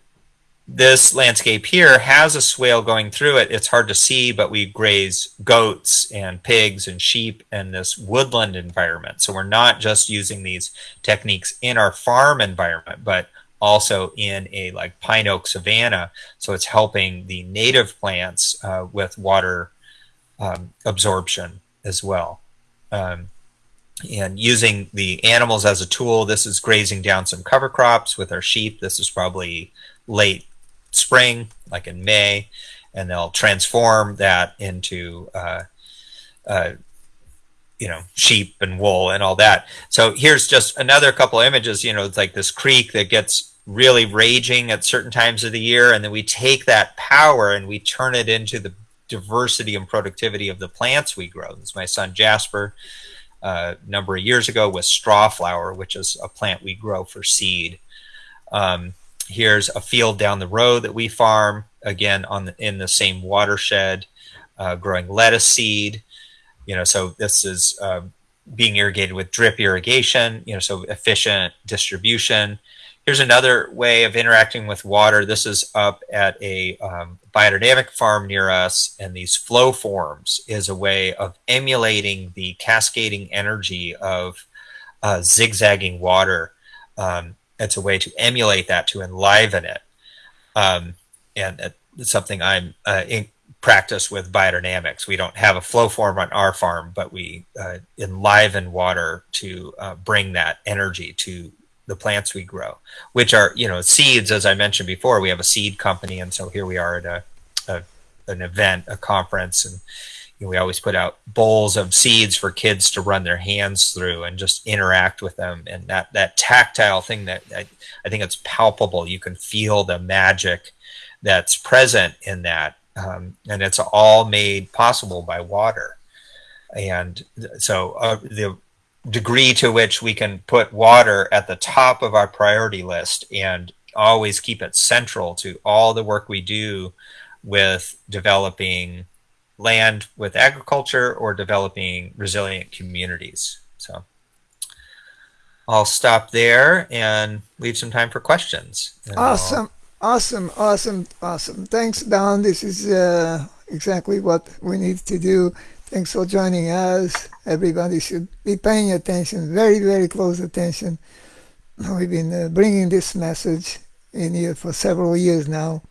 this landscape here has a swale going through it. It's hard to see, but we graze goats and pigs and sheep in this woodland environment. So we're not just using these techniques in our farm environment, but also in a like pine oak savanna. So it's helping the native plants uh, with water um, absorption as well. Um, and using the animals as a tool, this is grazing down some cover crops with our sheep. This is probably late spring, like in May, and they'll transform that into, uh, uh, you know, sheep and wool and all that. So here's just another couple images. You know, it's like this creek that gets really raging at certain times of the year, and then we take that power and we turn it into the diversity and productivity of the plants we grow. This is my son Jasper. Uh, a number of years ago with straw flower, which is a plant we grow for seed. Um, here's a field down the road that we farm again on the, in the same watershed uh, growing lettuce seed. You know so this is uh, being irrigated with drip irrigation you know so efficient distribution. Here's another way of interacting with water. This is up at a um, biodynamic farm near us and these flow forms is a way of emulating the cascading energy of uh, zigzagging water. Um, it's a way to emulate that to enliven it. Um, and it's something i'm uh, in practice with biodynamics. We don't have a flow form on our farm but we uh, enliven water to uh, bring that energy to the plants we grow which are you know seeds as i mentioned before we have a seed company. And so here we are at a, a an event a conference and we always put out bowls of seeds for kids to run their hands through and just interact with them. And that that tactile thing that I, I think it's palpable. You can feel the magic that's present in that. Um, and it's all made possible by water. And so uh, the degree to which we can put water at the top of our priority list and always keep it central to all the work we do with developing land with agriculture or developing resilient communities. So I'll stop there and leave some time for questions.
Awesome. Awesome, awesome, awesome. Thanks, Don. This is uh, exactly what we need to do. Thanks for joining us. Everybody should be paying attention, very, very close attention. We've been uh, bringing this message in here for several years now,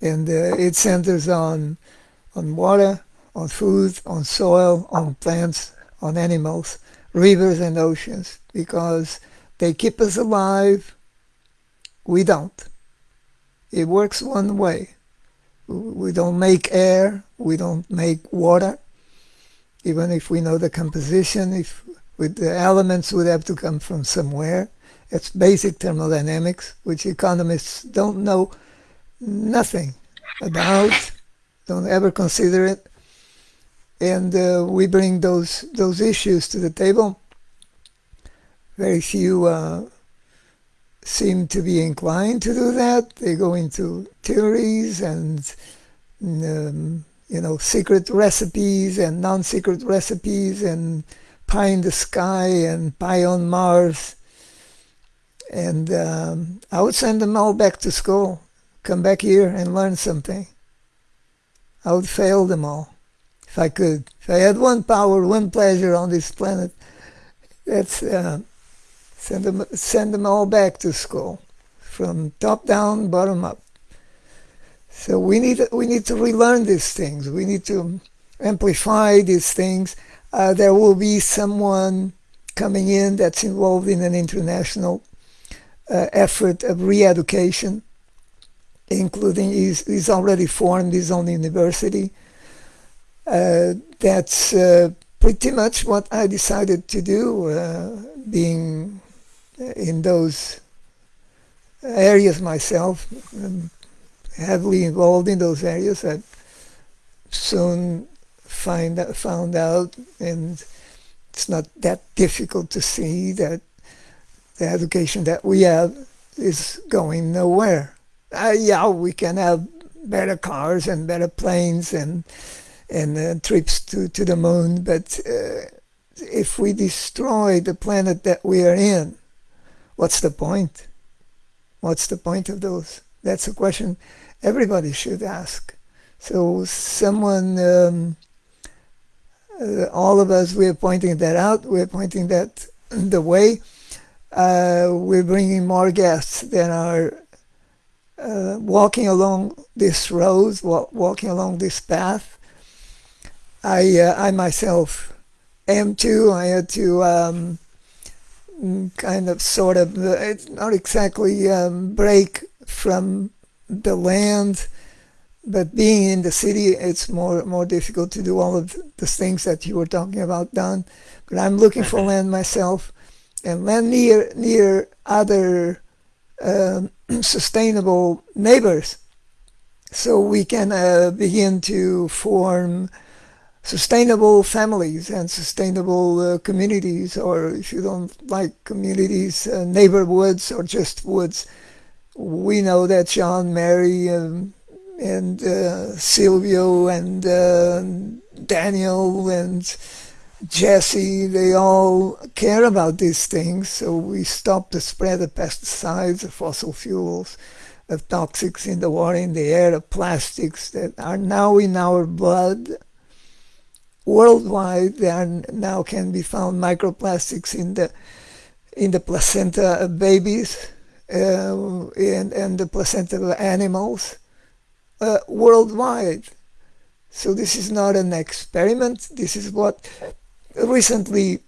and uh, it centers on on water, on food, on soil, on plants, on animals, rivers and oceans, because they keep us alive. We don't. It works one way. We don't make air, we don't make water, even if we know the composition, if with the elements would have to come from somewhere. It's basic thermodynamics, which economists don't know nothing about don't ever consider it. And uh, we bring those those issues to the table. Very few uh, seem to be inclined to do that. They go into theories and um, you know, secret recipes and non-secret recipes and pie in the sky and pie on Mars. And um, I would send them all back to school, come back here and learn something. I would fail them all if I could. If I had one power, one pleasure on this planet, that's uh, send them send them all back to school, from top down, bottom up. So we need we need to relearn these things. We need to amplify these things. Uh, there will be someone coming in that's involved in an international uh, effort of re-education, including he's, he's already formed his own university. Uh, that's uh, pretty much what I decided to do, uh, being in those areas myself. Um, heavily involved in those areas. I soon find found out, and it's not that difficult to see that the education that we have is going nowhere. Uh, yeah, we can have better cars and better planes and and uh, trips to, to the moon, but uh, if we destroy the planet that we are in, what's the point? What's the point of those? That's a question everybody should ask. So someone, um, uh, all of us, we're pointing that out. We're pointing that <clears throat> the way. Uh, we're bringing more guests than are uh, walking along this road, wa walking along this path. I, uh, I myself am too. I had to um, kind of, sort of, uh, it's not exactly um, break from the land, but being in the city, it's more more difficult to do all of the things that you were talking about, Don. But I'm looking for mm-hmm. land myself, and land near near other um, <clears throat> sustainable neighbors, so we can uh, begin to form sustainable families and sustainable uh, communities, or if you don't like communities, uh, neighborhoods or just woods we know that John, Mary, um, and uh, Silvio, and uh, Daniel, and Jesse, they all care about these things. So we stop the spread of pesticides, of fossil fuels, of toxics in the water, in the air, of plastics that are now in our blood. Worldwide, there now can be found microplastics in the in the placenta of babies uh, and, and the placenta of animals uh, worldwide. So this is not an experiment. This is what recently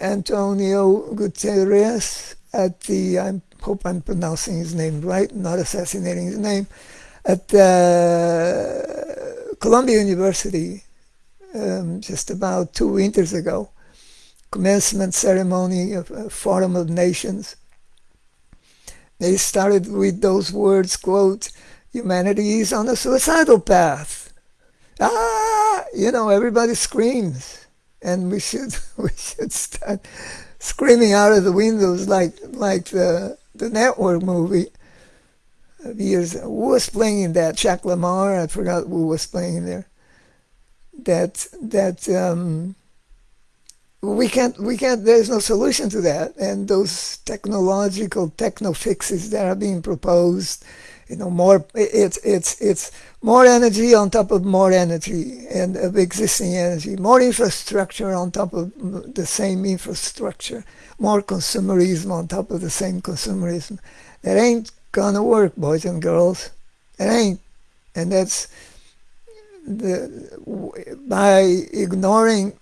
Antonio Guterres at the, I hope I'm pronouncing his name right, not assassinating his name, at uh, Columbia University um, just about two winters ago, commencement ceremony of a Forum of Nations they started with those words, quote, humanity is on a suicidal path. Ah, you know, everybody screams. And we should <laughs> we should start screaming out of the windows like like the the network movie years. Who was playing in that? Jacques Lamarre. I forgot who was playing there. That that um, we can't we can't there's no solution to that and those technological techno fixes that are being proposed you know more it's it's it's more energy on top of more energy and of existing energy more infrastructure on top of the same infrastructure more consumerism on top of the same consumerism. That ain't gonna work boys and girls. It ain't. And that's the by ignoring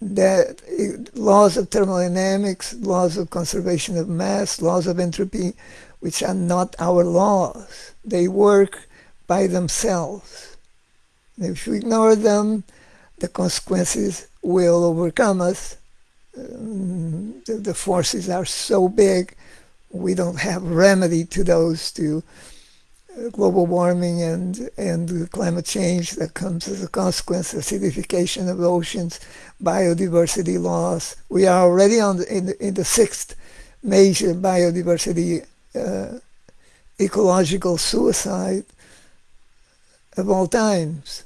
the laws of thermodynamics, laws of conservation of mass, laws of entropy, which are not our laws. They work by themselves. If we ignore them, the consequences will overcome us. Um, the, the forces are so big, we don't have remedy to those to global warming and, and climate change that comes as a consequence, acidification of oceans, biodiversity loss. We are already on the, in, the, in the sixth major biodiversity uh, ecological suicide of all times.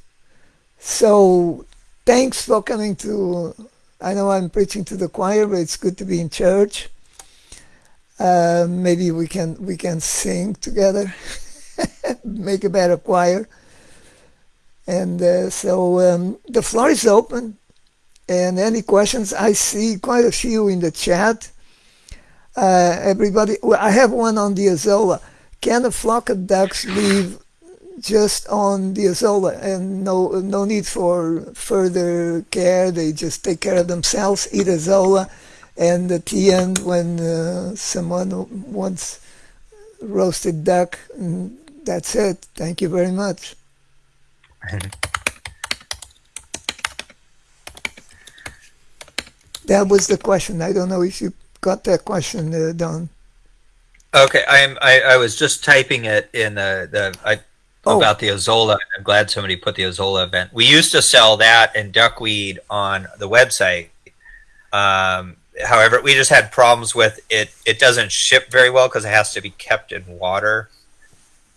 So thanks for coming to. I know I'm preaching to the choir, but it's good to be in church. Uh, maybe we can we can sing together, <laughs> make a better choir. And uh, so um, the floor is open. And any questions? I see quite a few in the chat. Uh, everybody, well, I have one on the Azolla. Can a flock of ducks live just on the Azolla and no no need for further care? They just take care of themselves, eat Azolla, and at the end, when uh, someone wants roasted duck, mm, that's it. Thank you very much. <laughs> That was the question. I don't know if you got that question, uh.
Okay, I'm. I, I was just typing it in the the I,
Oh.
about the Azolla. I'm glad somebody put the Azolla event. We used to sell that and duckweed on the website. Um, however, we just had problems with it. It doesn't ship very well because it has to be kept in water.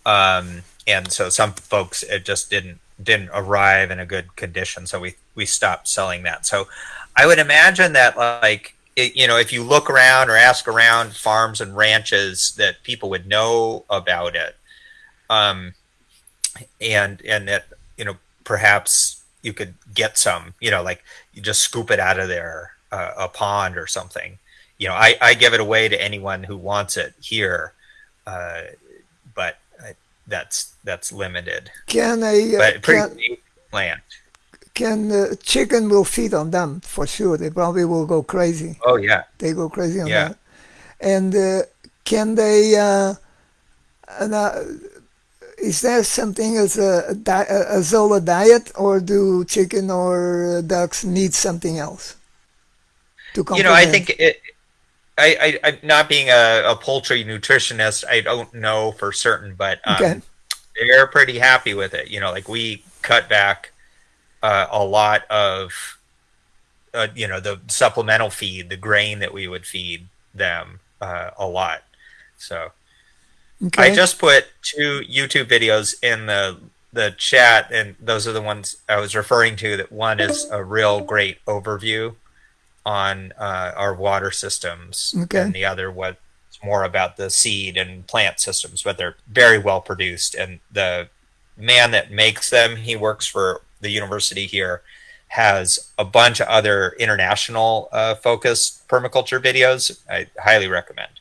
Um, and so some folks it just didn't didn't arrive in a good condition. So we we stopped selling that. So I would imagine that like it, you know if you look around or ask around farms and ranches that people would know about it. Um, and and that you know perhaps you could get some you know like you just scoop it out of there uh, a pond or something you know I, I give it away to anyone who wants it here uh, but I, that's that's limited
Can a uh,
but pretty
can,
plant
can uh, chicken will feed on them for sure? They probably will go crazy.
oh yeah
They go crazy on
Yeah.
that. And uh, can they? Uh, and, uh, is there something as a, a, Azolla diet, or do chicken or ducks need something else? To
you know i think it I, I, I not being a, a poultry nutritionist i don't know for certain but um,
Okay.
they're pretty happy with it you know like we cut back uh, a lot of uh, you know the supplemental feed the grain that we would feed them uh, a lot so
Okay.
i just put two youtube videos in the the chat and those are the ones i was referring to that one is a real great overview on uh, our water systems
Okay.
and the other was more about the seed and plant systems but they're very well produced and the man that makes them he works for the university here has a bunch of other international uh, focused permaculture videos i highly recommend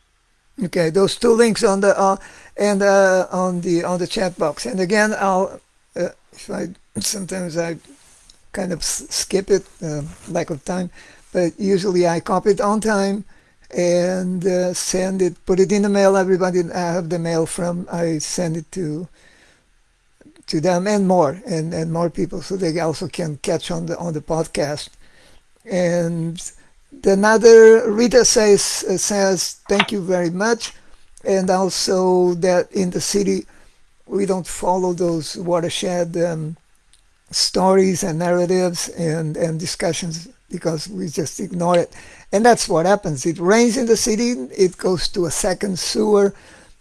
Okay, those two links on the uh, and uh, on the on the chat box. And again, I'll uh, if I sometimes I kind of skip it, uh, lack of time, but usually I copy it on time and uh, send it, put it in the mail. Everybody I have the mail from, I send it to to them and more and and more people, so they also can catch on the on the podcast. And another Rita says says thank you very much, and also that in the city we don't follow those watershed um, stories and narratives and and discussions because we just ignore it, and that's what happens. It rains in the city, it goes to a second sewer.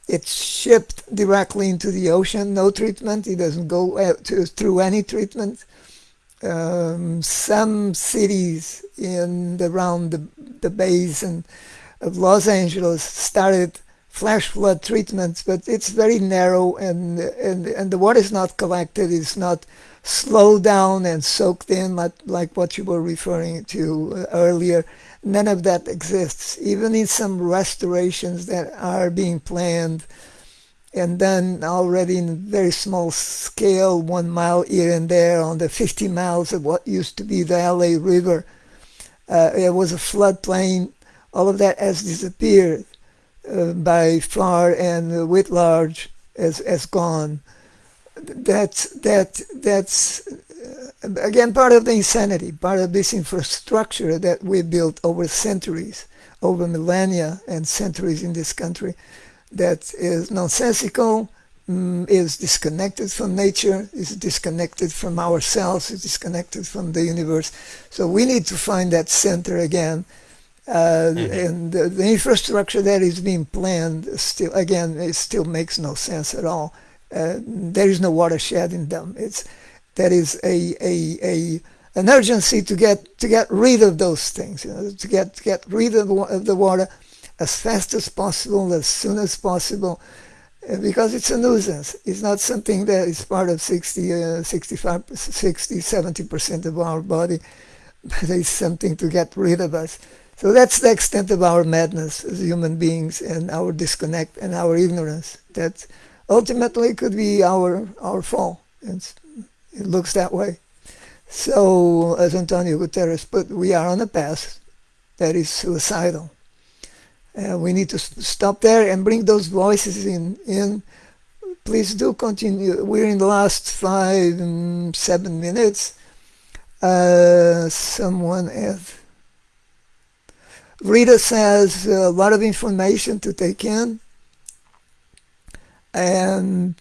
It's shipped directly into the ocean, no treatment. It doesn't go uh, to, through any treatment um, some cities in around the, the basin of Los Angeles started flash flood treatments, but it's very narrow and, and, and the water is not collected, it's not slowed down and soaked in like, like what you were referring to uh, earlier. None of that exists. Even in some restorations that are being planned, and then already in very small scale, one mile here and there on the 50 miles of what used to be the LA River. Uh, it was a floodplain. All of that has disappeared uh, by far, and uh, large has, has gone. That's that that's uh, again part of the insanity, part of this infrastructure that we built over centuries, over millennia and centuries in this country that is nonsensical, mm, is disconnected from nature, is disconnected from ourselves, is disconnected from the universe. So we need to find that center again. Uh, And the, the infrastructure that is being planned still, again, it still makes no sense at all. There is no watershed in them. It's that is a, a, a an urgency to get to get rid of those things, you know, to get to get rid of, of the water as fast as possible, as soon as possible, uh, because it's a nuisance. It's not something that is part of 60, uh, 65, 60, 70% of our body, <laughs> but it's something to get rid of us. So that's the extent of our madness as human beings and our disconnect and our ignorance. That ultimately could be our our fall. It's, it looks that way. So, as Antonio Guterres put, we are on a path that is suicidal. Uh, we need to stop there and bring those voices in. in. Please do continue. We're in the last five, um, seven minutes. Uh, someone else. Rita says a lot of information to take in. And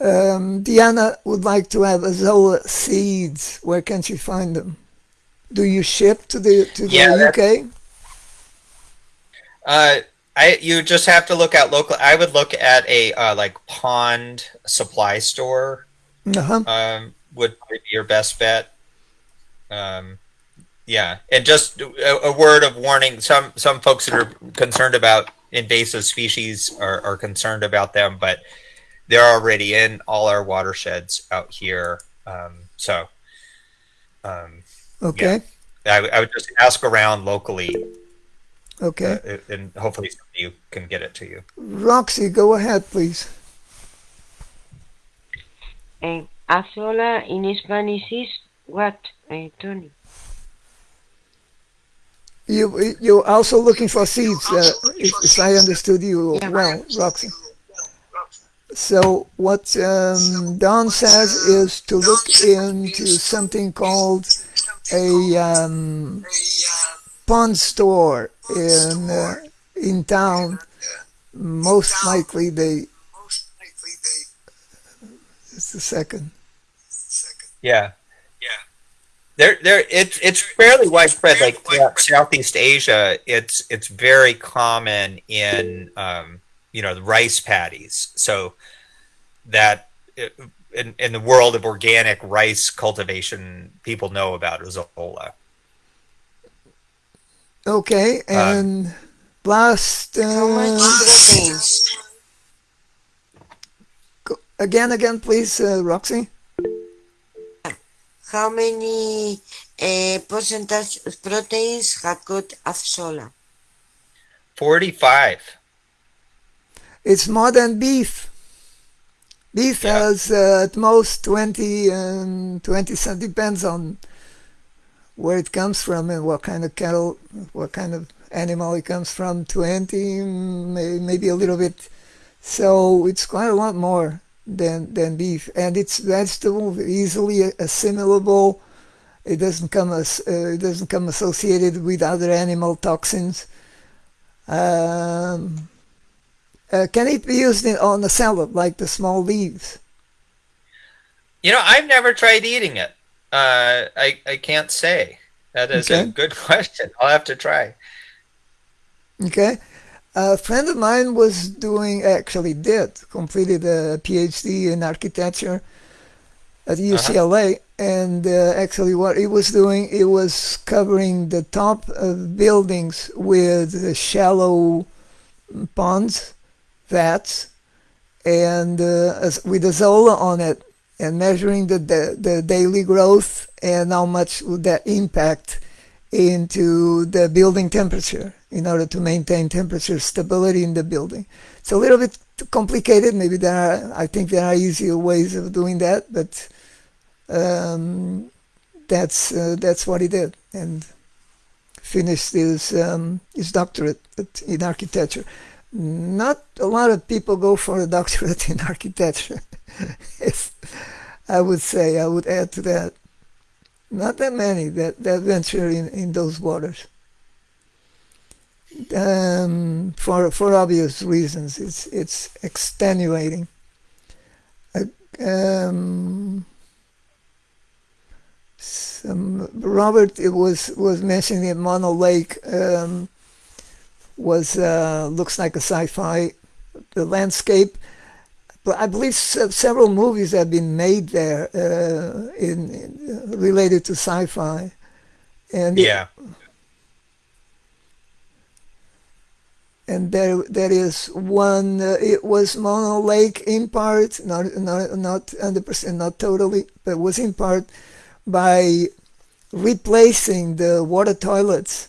um, Diana would like to have Azolla seeds. Where can she find them? Do you ship to the to the
that-
UK?
Uh, I you just have to look at local. I would look at a uh, like pond supply store.
Uh-huh.
Um, would be your best bet. Um, yeah, and just a, a word of warning: some some folks that are concerned about invasive species are, are concerned about them, but they're already in all our watersheds out here. Um, so, um,
Okay.
I, would- I would just ask around locally,
Okay.
uh, and hopefully somebody can get it to you.
Roxy, go ahead, please.
And azolla in Spanish is what, uh, Tony?
You you're also looking for seeds, uh, if, if I understood you
Yeah.
well, Roxy. So what um, Don says is to look into something called a um, pond store in uh, in town. Most likely they. Just a second.
Yeah, yeah. There, there. It's it's fairly widespread. Like throughout Southeast Asia, it's it's very common in um, you know the rice paddies. So that uh, in in the world of organic rice cultivation, people know about Azolla.
Okay, and last uh, again, again, please, uh, Roxy.
How many uh, percentage of proteins have got azolla?
Forty-five.
It's more than beef. Beef
Yeah.
has uh, at most 20 and 20 cent depends on where it comes from and what kind of cattle, what kind of animal it comes from. 20, may, maybe a little bit. So it's quite a lot more than than beef, and it's vegetable, easily assimilable. It doesn't come as uh, it doesn't come associated with other animal toxins. Um, uh, can it be used in, on a salad like the small leaves?
You know, I've never tried eating it. Uh, I I can't say. That is a good <laughs> question. I'll have to try.
Okay. A friend of mine was doing, actually did, completed a PhD in architecture at UCLA. And uh, actually, what he was doing, it was covering the top of buildings with uh, shallow ponds, vats, and uh, with Azolla on it, and measuring the, the, the daily growth and how much would that impact into the building temperature in order to maintain temperature stability in the building. It's a little bit complicated. Maybe there are, I think there are easier ways of doing that, but um, that's uh, that's what he did and finished his um, his doctorate in architecture. Not a lot of people go for a <laughs> doctorate in architecture. <laughs> If- I would say I would add to that not that many that, that venture in, in those waters. Um, for for obvious reasons, it's it's extenuating. Uh, um, some, Robert it was was mentioning that Mono Lake um, was uh, looks like a sci-fi the landscape. But I believe se- several movies have been made there uh, in, in uh, related to sci-fi, and
Yeah.
and there there is one. Uh, it was Mono Lake in part, not not not hundred percent, not totally, but was in part by replacing the water toilets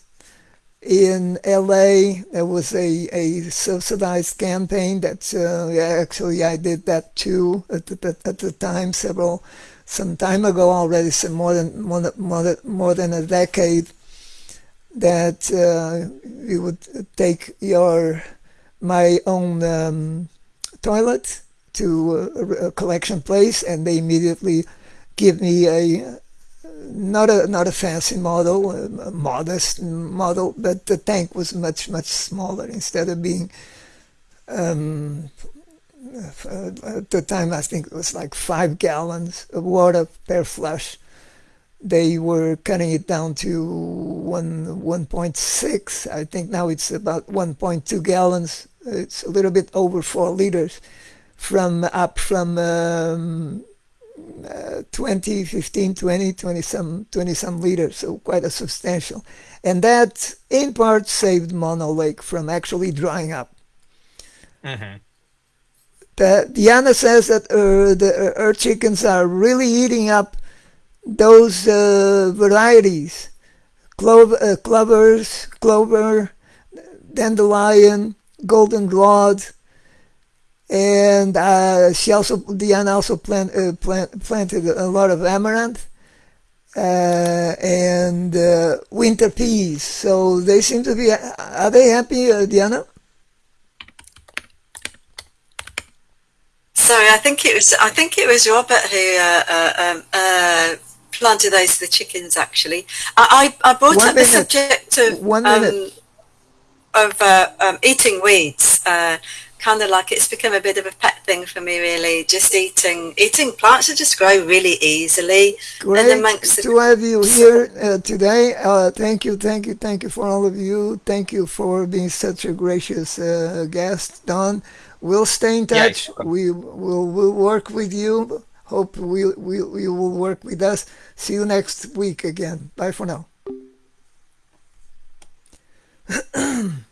in LA. There was a, a subsidized campaign that uh, actually I did that too at the, at the time, several some time ago already, than more than, more than, more than a decade. That uh, you would take your my own um, toilet to a, a collection place, and they immediately give me a not a not a fancy model, a modest model, but the tank was much much smaller. Instead of being um, at the time, I think it was like five gallons of water per flush. They were cutting it down to one one point six. I think now it's about one point two gallons. It's a little bit over four liters, from up from um, uh, 20, 15, 20, 20 some, 20 some liters, so quite a substantial. And that in part saved Mono Lake from actually drying up.
hmm
The, Diana says that uh, the uh, her chickens are really eating up those uh, varieties, clover, uh, clovers, clover, dandelion, goldenrod, and uh, she also Diana also plant, uh, plant, planted a lot of amaranth uh, and uh, winter peas. So they seem to be. Are they happy, uh, Diana?
Sorry, I think it was I think it was Robert who uh, uh, um, uh, planted those for the chickens. Actually, I I, I brought
One
up the subject of
One
um, of uh, um, eating weeds. Kind of like it's become a bit of a pet thing for me, really. Just eating eating plants that just grow really easily.
Great
amongst the-
to have you here uh, today. Uh, thank you, thank you, thank you for all of you. Thank you for being such a gracious uh, guest, Don. We'll stay in touch.
you're
we will we'll work with you. Hope we, we, you will work with us. See you next week again. Bye for now. <clears throat>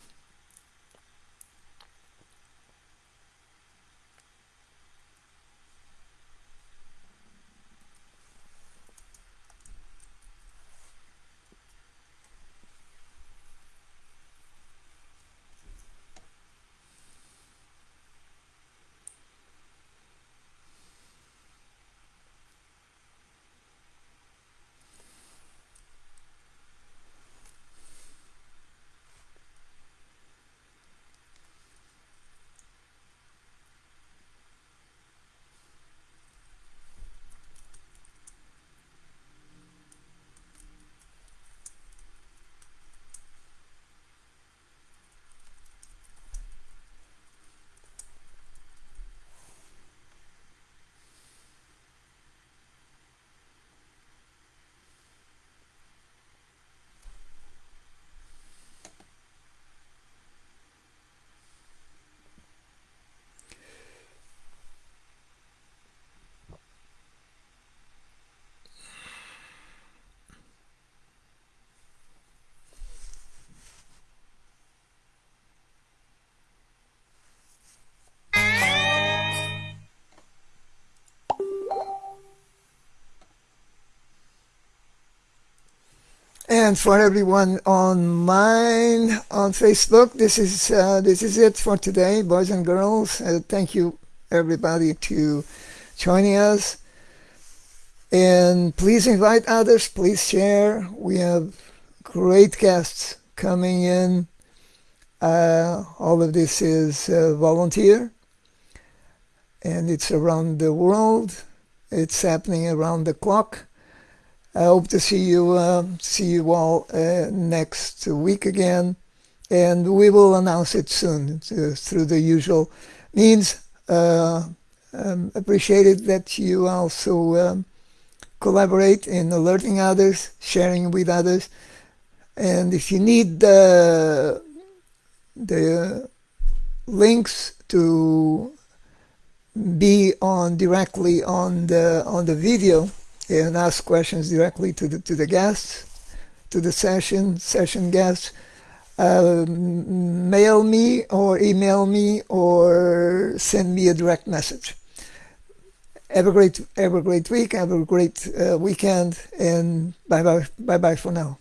And for everyone on mine on Facebook, this is uh, this is it for today, boys and girls. Uh, thank you everybody to joining us, and please invite others. Please share. We have great guests coming in. Uh, all of this is uh, volunteer, and it's around the world. It's happening around the clock. I hope to see you uh, see you all uh, next week again, and we will announce it soon uh, through the usual means. Uh, um, appreciated that you also um, collaborate in alerting others, sharing with others, and if you need the the links to be on directly on the on the video and ask questions directly to the to the guests, to the session session guests. Uh, mail me or email me or send me a direct message. Have a great have a great week. Have a great uh, weekend, and bye bye bye bye for now.